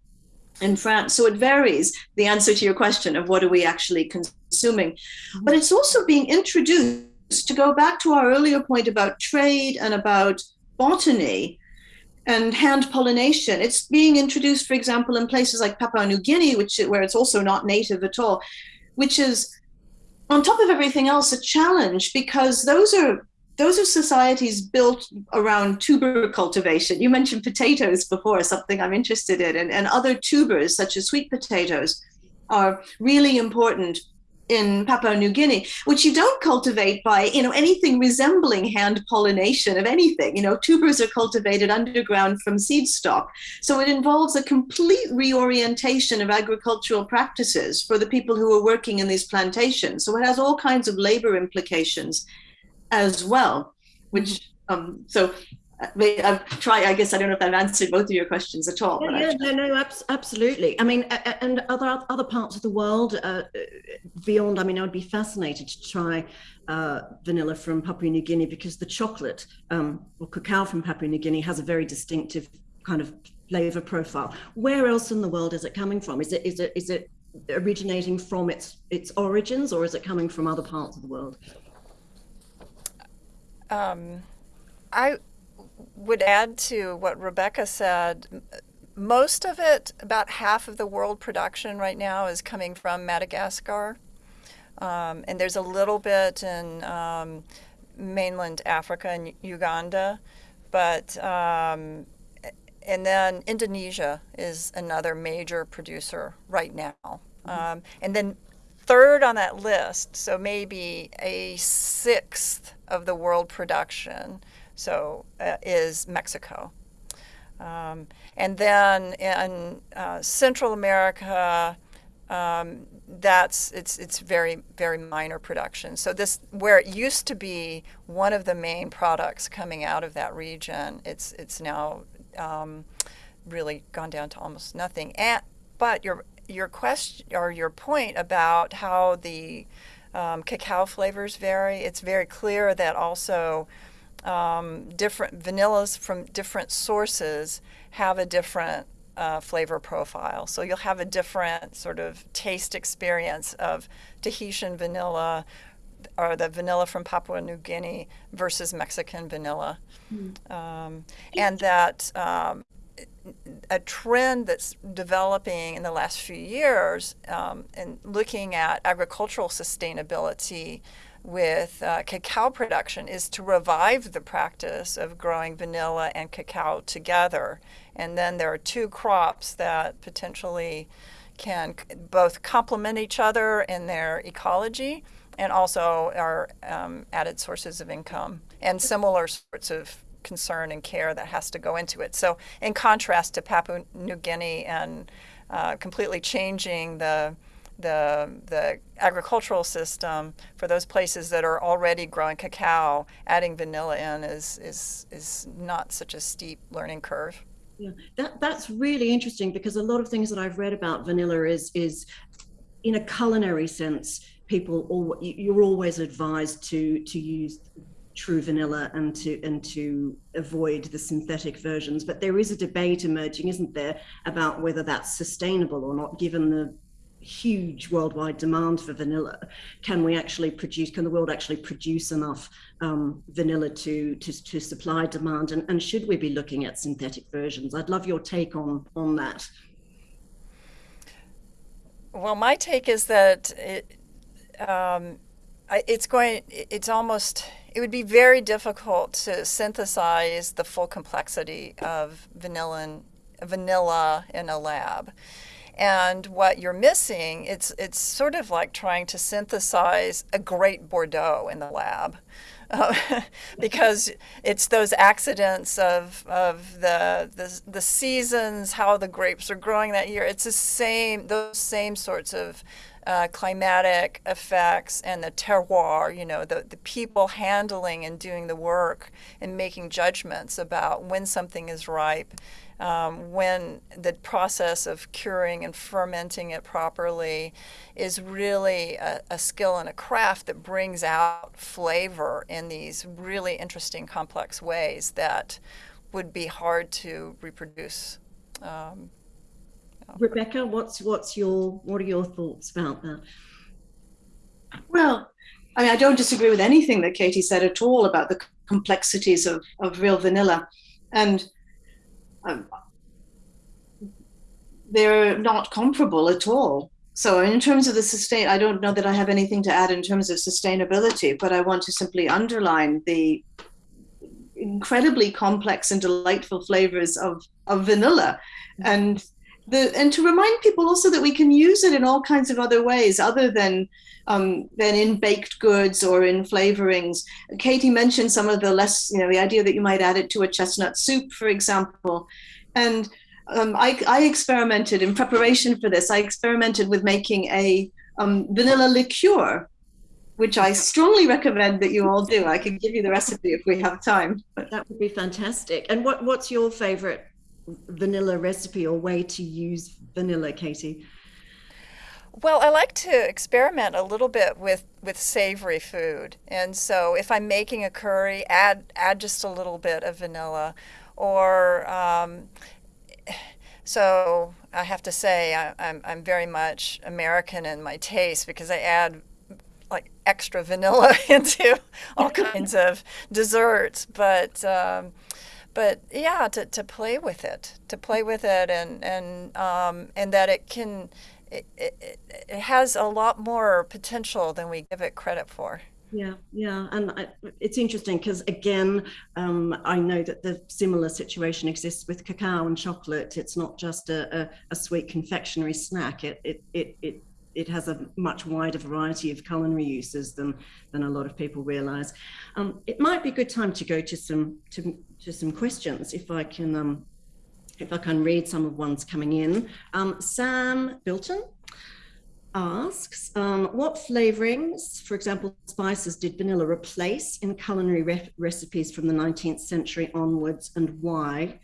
in France. So it varies the answer to your question of what are we actually consuming. But it's also being introduced to go back to our earlier point about trade and about botany and hand pollination. It's being introduced, for example, in places like Papua New Guinea, which where it's also not native at all, which is on top of everything else a challenge because those are those are societies built around tuber cultivation. You mentioned potatoes before, something I'm interested in, and, and other tubers such as sweet potatoes are really important in Papua New Guinea, which you don't cultivate by, you know, anything resembling hand pollination of anything. You know, tubers are cultivated underground from seed stock. So it involves a complete reorientation of agricultural practices for the people who are working in these plantations. So it has all kinds of labor implications as well, which um, so I've tried. I guess I don't know if I've answered both of your questions at all. Yeah, yeah no, no, absolutely. I mean, and other other parts of the world uh, beyond. I mean, I would be fascinated to try uh, vanilla from Papua New Guinea because the chocolate um, or cacao from Papua New Guinea has a very distinctive kind of flavor profile. Where else in the world is it coming from? Is it is it is it originating from its its origins, or is it coming from other parts of the world? Um, I would add to what Rebecca said. Most of it, about half of the world production right now, is coming from Madagascar. Um, and there's a little bit in um, mainland Africa and Uganda. But, um, and then Indonesia is another major producer right now. Mm-hmm. and then third on that list, so maybe a sixth of the world production so uh, is Mexico. Um, and then in uh, Central America, um, that's it's it's very very minor production. So this where it used to be one of the main products coming out of that region, it's it's now um, really gone down to almost nothing. And but your your question or your point about how the um, cacao flavors vary, it's very clear that also um, different vanillas from different sources have a different uh, flavor profile. So you'll have a different sort of taste experience of Tahitian vanilla or the vanilla from Papua New Guinea versus Mexican vanilla, um, and that um, a trend that's developing in the last few years um, and looking at agricultural sustainability with uh, cacao production is to revive the practice of growing vanilla and cacao together. And then there are two crops that potentially can both complement each other in their ecology and also are um, added sources of income and similar sorts of concern and care that has to go into it. So, in contrast to Papua New Guinea and uh, completely changing the the the agricultural system for those places that are already growing cacao, adding vanilla in is is is not such a steep learning curve. Yeah, that that's really interesting because a lot of things that I've read about vanilla is is in a culinary sense, people all you're always advised to to use true vanilla and to and to avoid the synthetic versions. But there is a debate emerging, isn't there, about whether that's sustainable or not, given the huge worldwide demand for vanilla. Can we actually produce? Can the world actually produce enough um, vanilla to, to to supply demand? And, and should we be looking at synthetic versions? I'd love your take on on that. Well, my take is that it, um, it's going. It's almost. It would be very difficult to synthesize the full complexity of vanilla, vanilla in a lab. And what you're missing, it's it's sort of like trying to synthesize a great Bordeaux in the lab. Uh, because it's those accidents of, of the, the the seasons, how the grapes are growing that year. It's the same those same sorts of uh, climatic effects and the terroir, you know, the, the people handling and doing the work and making judgments about when something is ripe um, when the process of curing and fermenting it properly is really a, a, skill and a craft that brings out flavor in these really interesting, complex ways that would be hard to reproduce. Um, Rebecca, what's what's your what are your thoughts about that? Well, I mean, I don't disagree with anything that Katie said at all about the complexities of, of real vanilla. And um, they're not comparable at all. So in terms of the sustain, I don't know that I have anything to add in terms of sustainability, but I want to simply underline the incredibly complex and delightful flavors of, of vanilla. And the and to remind people also that we can use it in all kinds of other ways other than um, than in baked goods or in flavorings. Katie mentioned some of the less, you know, the idea that you might add it to a chestnut soup, for example. And um, I, I, experimented in preparation for this. I experimented with making a um, vanilla liqueur, which I strongly recommend that you all do. I can give you the recipe if we have time. But that would be fantastic. And what, what's your favorite vanilla recipe or way to use vanilla, Katie? Well, I like to experiment a little bit with, with savory food. And so if I'm making a curry, add add just a little bit of vanilla. Or um, so I have to say I, I'm, I'm very much American in my taste because I add like extra vanilla into all kinds of desserts. But um, but yeah, to, to play with it, to play with it, and and um, and that it can it, it, it has a lot more potential than we give it credit for. Yeah, yeah, and I, it's interesting because again, um, I know that the similar situation exists with cacao and chocolate. It's not just a, a, a sweet confectionery snack. It it it it it has a much wider variety of culinary uses than than a lot of people realize. Um, it might be a good time to go to some to, to some questions if I can um, if I can read some of ones coming in. Um, Sam Bilton asks, um, what flavorings, for example, spices, did vanilla replace in culinary re recipes from the 19th century onwards and why?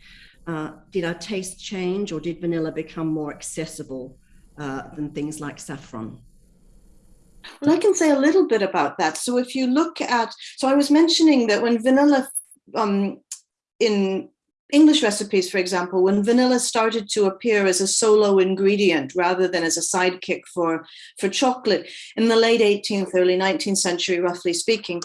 Uh, did our taste change or did vanilla become more accessible uh, than things like saffron? Well, I can say a little bit about that. So if you look at, so I was mentioning that when vanilla um, in English recipes, for example, when vanilla started to appear as a solo ingredient rather than as a sidekick for, for chocolate in the late 18th, early 19th century, roughly speaking,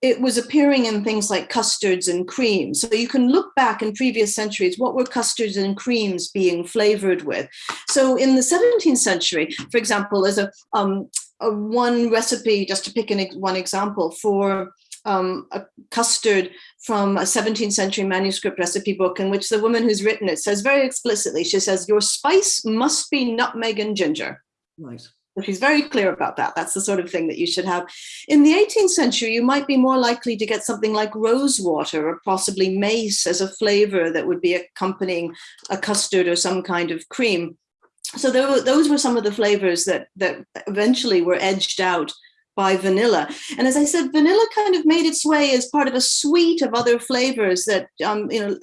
it was appearing in things like custards and creams. So you can look back in previous centuries, what were custards and creams being flavored with? So in the 17th century, for example, there's a, um, a one recipe, just to pick an, one example, for um, a custard from a 17th century manuscript recipe book in which the woman who's written it says very explicitly, she says, your spice must be nutmeg and ginger. Right. She's very clear about that. That's the sort of thing that you should have. In the 18th century, you might be more likely to get something like rose water or possibly mace as a flavor that would be accompanying a custard or some kind of cream. So were, those were some of the flavors that, that eventually were edged out by vanilla. And as I said, vanilla kind of made its way as part of a suite of other flavors that, um, you know,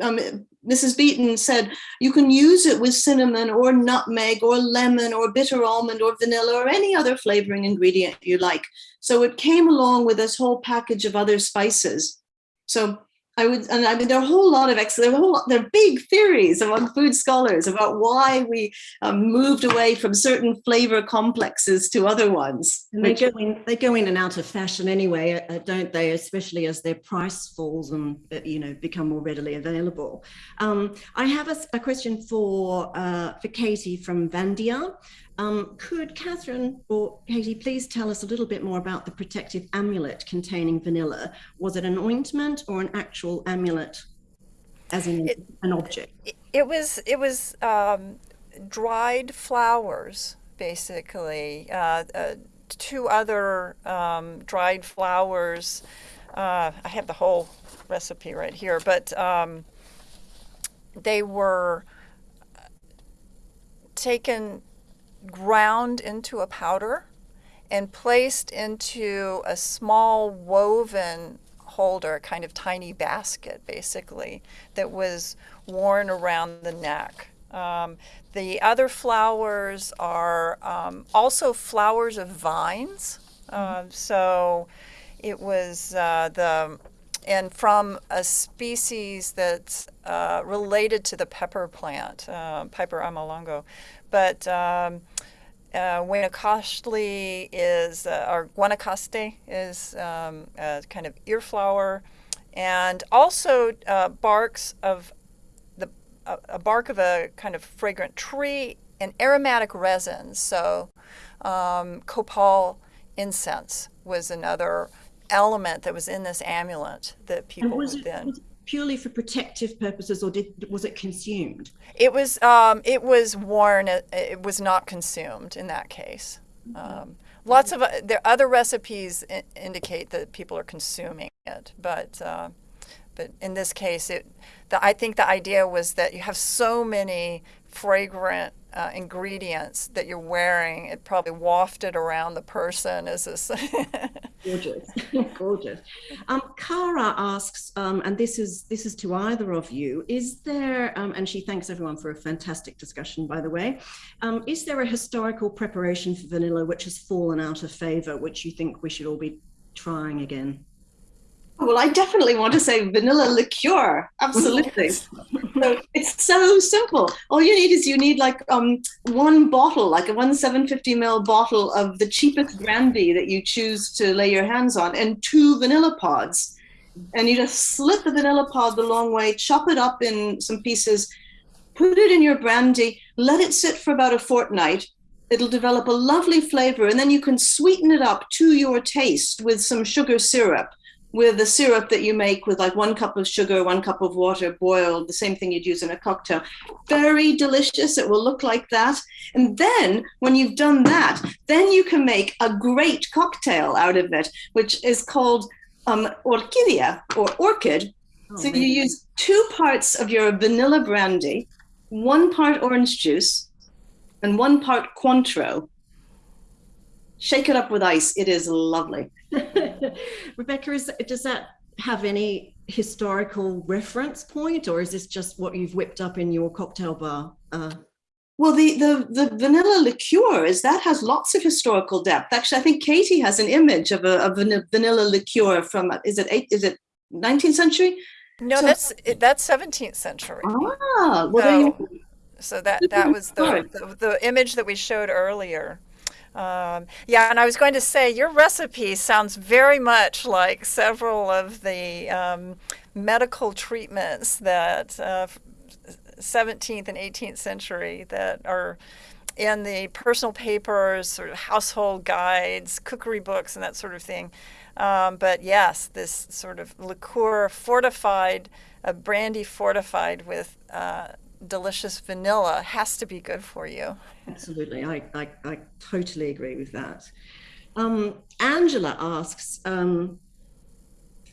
um, Mrs. Beeton said you can use it with cinnamon or nutmeg or lemon or bitter almond or vanilla or any other flavoring ingredient you like. So it came along with this whole package of other spices. So I would, and I mean, there are a whole lot of there are, whole, there are big theories among food scholars about why we um, moved away from certain flavor complexes to other ones. And they go in, they go in and out of fashion anyway, uh, don't they? Especially as their price falls and uh, you know become more readily available. Um, I have a, a question for uh, for Katie from Vandia. Um, could Catherine or Katie please tell us a little bit more about the protective amulet containing vanilla? Was it an ointment or an actual amulet, as in it, an object? It, it was it was um, dried flowers, basically. Uh, uh, two other um, dried flowers. Uh, I have the whole recipe right here, but um, they were taken ground into a powder and placed into a small woven holder, kind of tiny basket basically, that was worn around the neck. Um, the other flowers are um, also flowers of vines. Uh, so it was uh, the, and from a species that's uh, related to the pepper plant, uh, Piper amalago. But um, uh, Guanacaste is, uh, or Guanacaste is um, a kind of ear flower, and also uh, barks of the a bark of a kind of fragrant tree and aromatic resins. So um, copal incense was another element that was in this amulet that people was would it, then. Was purely for protective purposes or did was it consumed? It was um, it was worn. It, it, was not consumed in that case. Um, lots of uh, there other recipes indicate that people are consuming it, but uh, but in this case, it the, I think the idea was that you have so many fragrant uh, ingredients that you're wearing, it probably wafted around the person Is this. gorgeous, gorgeous. Um, Cara asks, um, and this is this is to either of you. Is there, um, and she thanks everyone for a fantastic discussion, by the way. Um, is there a historical preparation for vanilla which has fallen out of favor, which you think we should all be trying again? Well, I definitely want to say vanilla liqueur. Absolutely. so it's so simple. All you need is you need like um, one bottle, like a one 750 ml bottle of the cheapest brandy that you choose to lay your hands on, and two vanilla pods. And you just slit the vanilla pod the long way, chop it up in some pieces, put it in your brandy, let it sit for about a fortnight. It'll develop a lovely flavor, and then you can sweeten it up to your taste with some sugar syrup with the syrup that you make with like one cup of sugar, one cup of water boiled, the same thing you'd use in a cocktail. Very delicious. It will look like that. And then when you've done that, then you can make a great cocktail out of it, which is called um, orquídea or orchid. Oh, so man. you use two parts of your vanilla brandy, one part orange juice, and one part Cointreau. Shake it up with ice. It is lovely. Rebecca, is, does that have any historical reference point, or is this just what you've whipped up in your cocktail bar? Uh, well, the, the, the vanilla liqueur is that has lots of historical depth. Actually, I think Katie has an image of a, a vanilla liqueur from is it eight, is it 19th century? No, So- that's that's 17th century. Ah, well, there you So, so that that was the, the the image that we showed earlier. Um, yeah, and I was going to say your recipe sounds very much like several of the um, medical treatments that uh, 17th and 18th century that are in the personal papers, sort of household guides, cookery books, and that sort of thing. Um, but yes, this sort of liqueur fortified, a brandy fortified with uh, delicious vanilla has to be good for you. Absolutely, I, I, I totally agree with that. Um, Angela asks, um,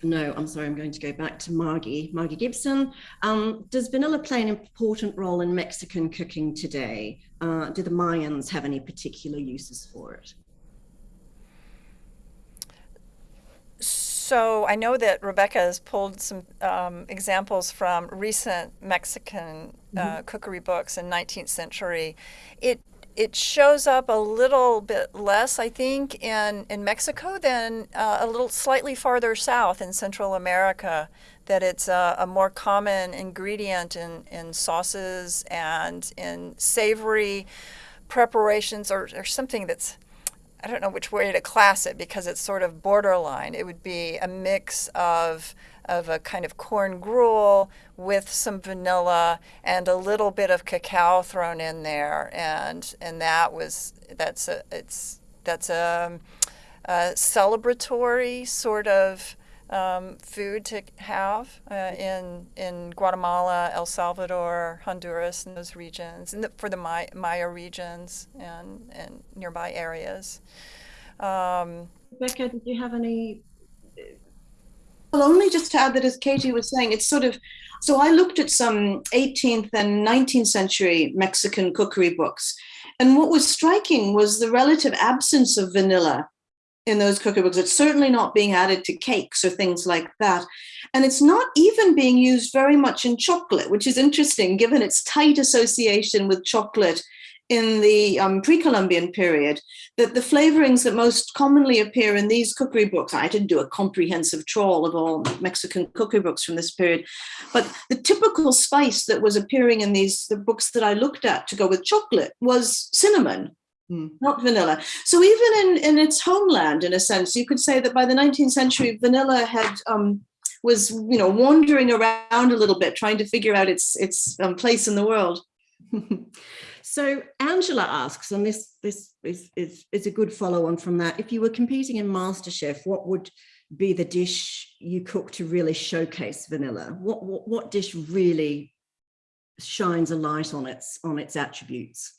no, I'm sorry, I'm going to go back to Margie, Margie Gibson. Um, does vanilla play an important role in Mexican cooking today? Uh, do the Mayans have any particular uses for it? So I know that Rebecca has pulled some um, examples from recent Mexican uh, cookery books in 19th century. It it shows up a little bit less, I think, in in Mexico than uh, a little slightly farther south in Central America. That it's a, a more common ingredient in in sauces and in savory preparations, or, or something that's I don't know which way to class it because it's sort of borderline. It would be a mix of of a kind of corn gruel with some vanilla and a little bit of cacao thrown in there, and and that was that's a it's that's a, a celebratory sort of um, food to have uh, in in Guatemala, El Salvador, Honduras, and those regions, and the, for the Maya, Maya regions and and nearby areas. Um, Rebecca, did you have any? Well, only just to add that, as Katie was saying, it's sort of so I looked at some 18th and 19th century Mexican cookery books, and what was striking was the relative absence of vanilla in those cookery books. It's certainly not being added to cakes or things like that. And it's not even being used very much in chocolate, which is interesting given its tight association with chocolate in the um, pre-Columbian period, that the flavorings that most commonly appear in these cookery books, I didn't do a comprehensive trawl of all Mexican cookery books from this period, but the typical spice that was appearing in these the books that I looked at to go with chocolate was cinnamon, Hmm. not vanilla. So even in, in its homeland, in a sense, you could say that by the 19th century, vanilla had um, was you know wandering around a little bit, trying to figure out its its um, place in the world. So Angela asks, and this this is, is, is a good follow on from that. If you were competing in MasterChef, what would be the dish you cook to really showcase vanilla? What what, what dish really shines a light on its on its attributes?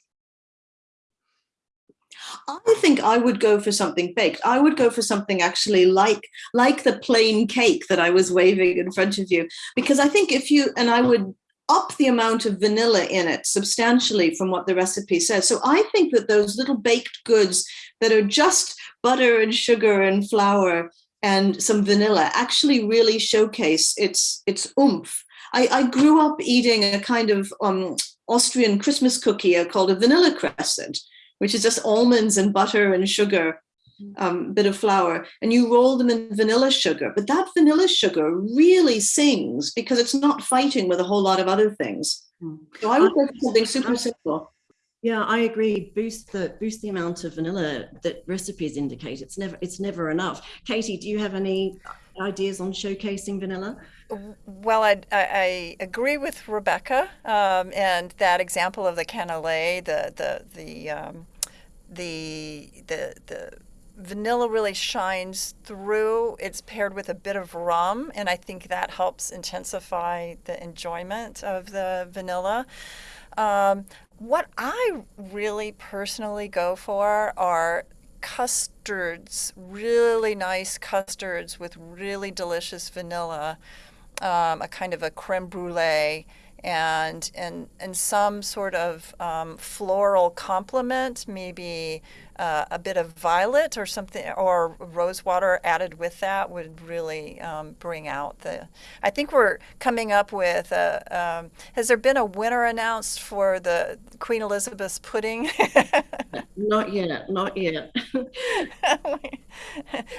I think I would go for something baked. I would go for something actually like like the plain cake that I was waving in front of you, because I think if you and I would up the amount of vanilla in it substantially from what the recipe says. So I think that those little baked goods that are just butter and sugar and flour and some vanilla actually really showcase its its oomph. I, I grew up eating a kind of um, Austrian Christmas cookie called a vanilla crescent, which is just almonds and butter and sugar, um, bit of flour, and you roll them in vanilla sugar. But that vanilla sugar really sings because it's not fighting with a whole lot of other things. Hmm. So I would go for something super simple. Yeah, I agree. Boost the boost the amount of vanilla that recipes indicate. It's never it's never enough. Katie, do you have any ideas on showcasing vanilla? Well, I, I, agree with Rebecca, um, and that example of the cannelé, the the the um, the the the vanilla really shines through. It's paired with a bit of rum, and I think that helps intensify the enjoyment of the vanilla. Um, what I really personally go for are custards, really nice custards with really delicious vanilla, um, a kind of a creme brulee, and and and some sort of um, floral complement, maybe uh, a bit of violet or something, or rose water added with that would really um, bring out the. I think we're coming up with. A, um, has there been a winner announced for the Queen Elizabeth's pudding? not yet, not yet.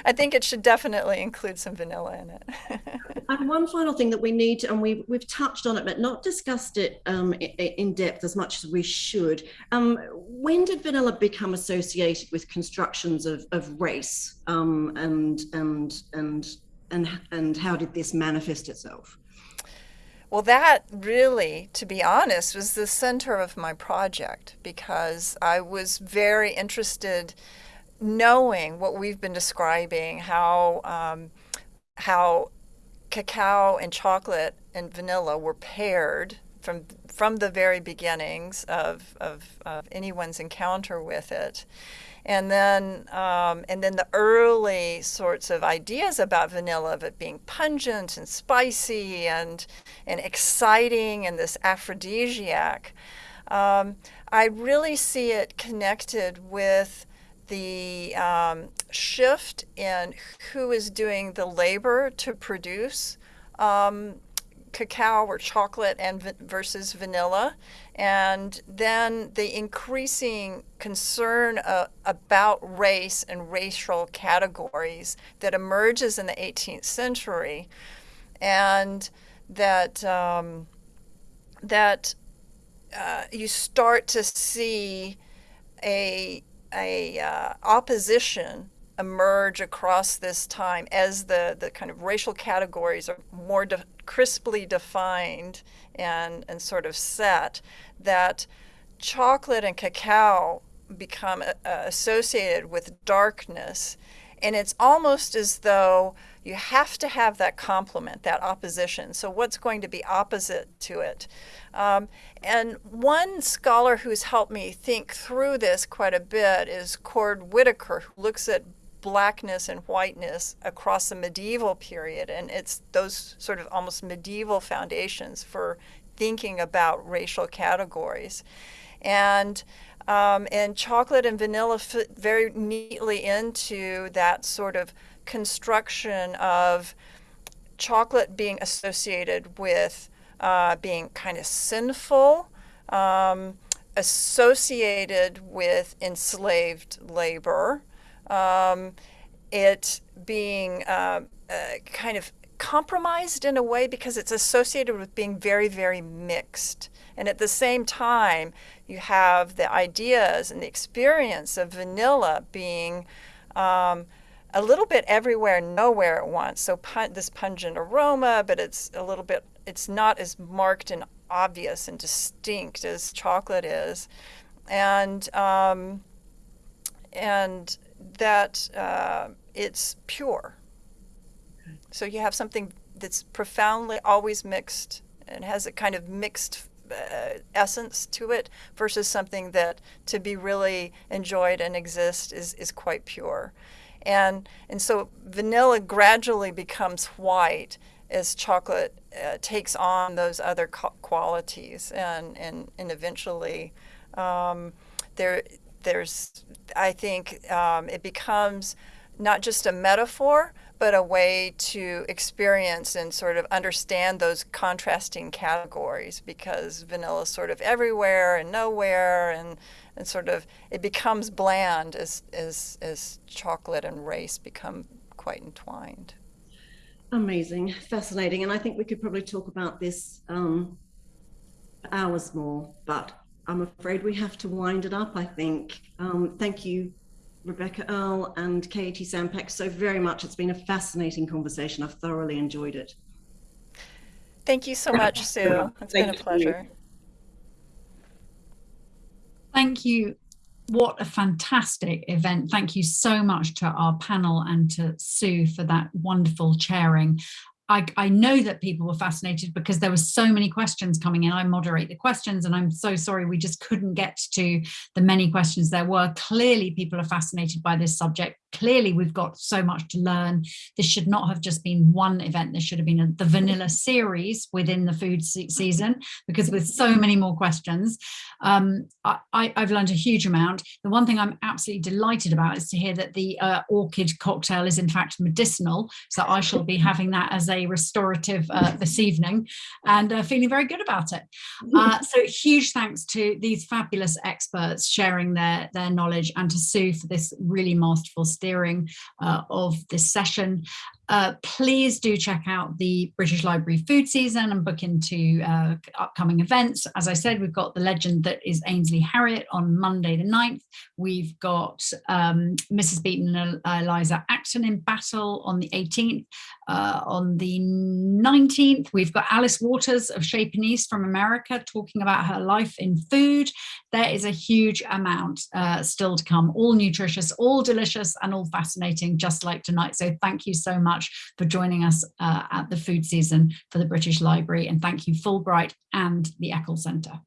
I think it should definitely include some vanilla in it. and one final thing that we need, to, and we, we've touched on it, but not discussed it um, in depth as much as we should. Um, when did vanilla become associated with constructions of, of race um, and, and, and, and, and how did this manifest itself? Well, that really, to be honest, was the center of my project because I was very interested knowing what we've been describing, how um, how cacao and chocolate and vanilla were paired from from the very beginnings of, of, of anyone's encounter with it. And then, um, and then the early sorts of ideas about vanilla of it being pungent and spicy and, and exciting and this aphrodisiac. Um, I really see it connected with the um, shift in who is doing the labor to produce um, cacao or chocolate and versus vanilla. And then the increasing concern uh, about race and racial categories that emerges in the 18th century. And that um, that uh, you start to see a a uh, opposition emerge across this time as the, the kind of racial categories are more de crisply defined and, and sort of set, that chocolate and cacao become uh, associated with darkness. And it's almost as though you have to have that complement, that opposition. So, what's going to be opposite to it? Um, and one scholar who's helped me think through this quite a bit is Cord Whitaker, who looks at blackness and whiteness across the medieval period. And it's those sort of almost medieval foundations for thinking about racial categories. And um, and chocolate and vanilla fit very neatly into that sort of construction of chocolate being associated with uh, being kind of sinful, um, associated with enslaved labor, um, it being uh, uh, kind of compromised in a way because it's associated with being very, very mixed. And at the same time, you have the ideas and the experience of vanilla being um, a little bit everywhere, nowhere at once. So this pungent aroma, but it's a little bit, it's not as marked and obvious and distinct as chocolate is. And, um, and that uh, it's pure. So you have something that's profoundly always mixed and has a kind of mixed uh, essence to it versus something that to be really enjoyed and exist is, is quite pure. And, and so vanilla gradually becomes white as chocolate uh, takes on those other qualities and, and, and eventually um, there, there's, I think um, it becomes not just a metaphor, but a way to experience and sort of understand those contrasting categories because vanilla is sort of everywhere and nowhere and, and sort of it becomes bland as, as, as chocolate and race become quite entwined. Amazing, fascinating. And I think we could probably talk about this um, hours more, but I'm afraid we have to wind it up, I think. Um, thank you, Rebecca Earle and Katie Sampeck, so very much. It's been a fascinating conversation. I've thoroughly enjoyed it. Thank you so much, Sue. It's thank been a pleasure. You. Thank you. What a fantastic event. Thank you so much to our panel and to Sue for that wonderful chairing. I, I, know that people were fascinated because there were so many questions coming in. I moderate the questions and I'm so sorry we just couldn't get to the many questions there were. Clearly people are fascinated by this subject. Clearly we've got so much to learn. This should not have just been one event. There should have been a, the vanilla series within the food se season because with so many more questions, um, I, have learned a huge amount. The one thing I'm absolutely delighted about is to hear that the uh, orchid cocktail is in fact medicinal. So I shall be having that as a restorative uh, this evening and uh, feeling very good about it. Uh, so huge thanks to these fabulous experts sharing their, their knowledge and to Sue for this really masterful steering uh, of this session. Uh, please do check out the British Library food season and book into uh, upcoming events. As I said, we've got the legend that is Ainsley Harriott on Monday the 9th. We've got um, Mrs. Beeton and Eliza Acton in battle on the 18th. Uh, on the 19th, we've got Alice Waters of Chez Panisse from America talking about her life in food. There is a huge amount uh, still to come, all nutritious, all delicious and all fascinating, just like tonight. So thank you so much much for joining us uh, at the food season for the British Library. And thank you Fulbright and the Eccles Centre.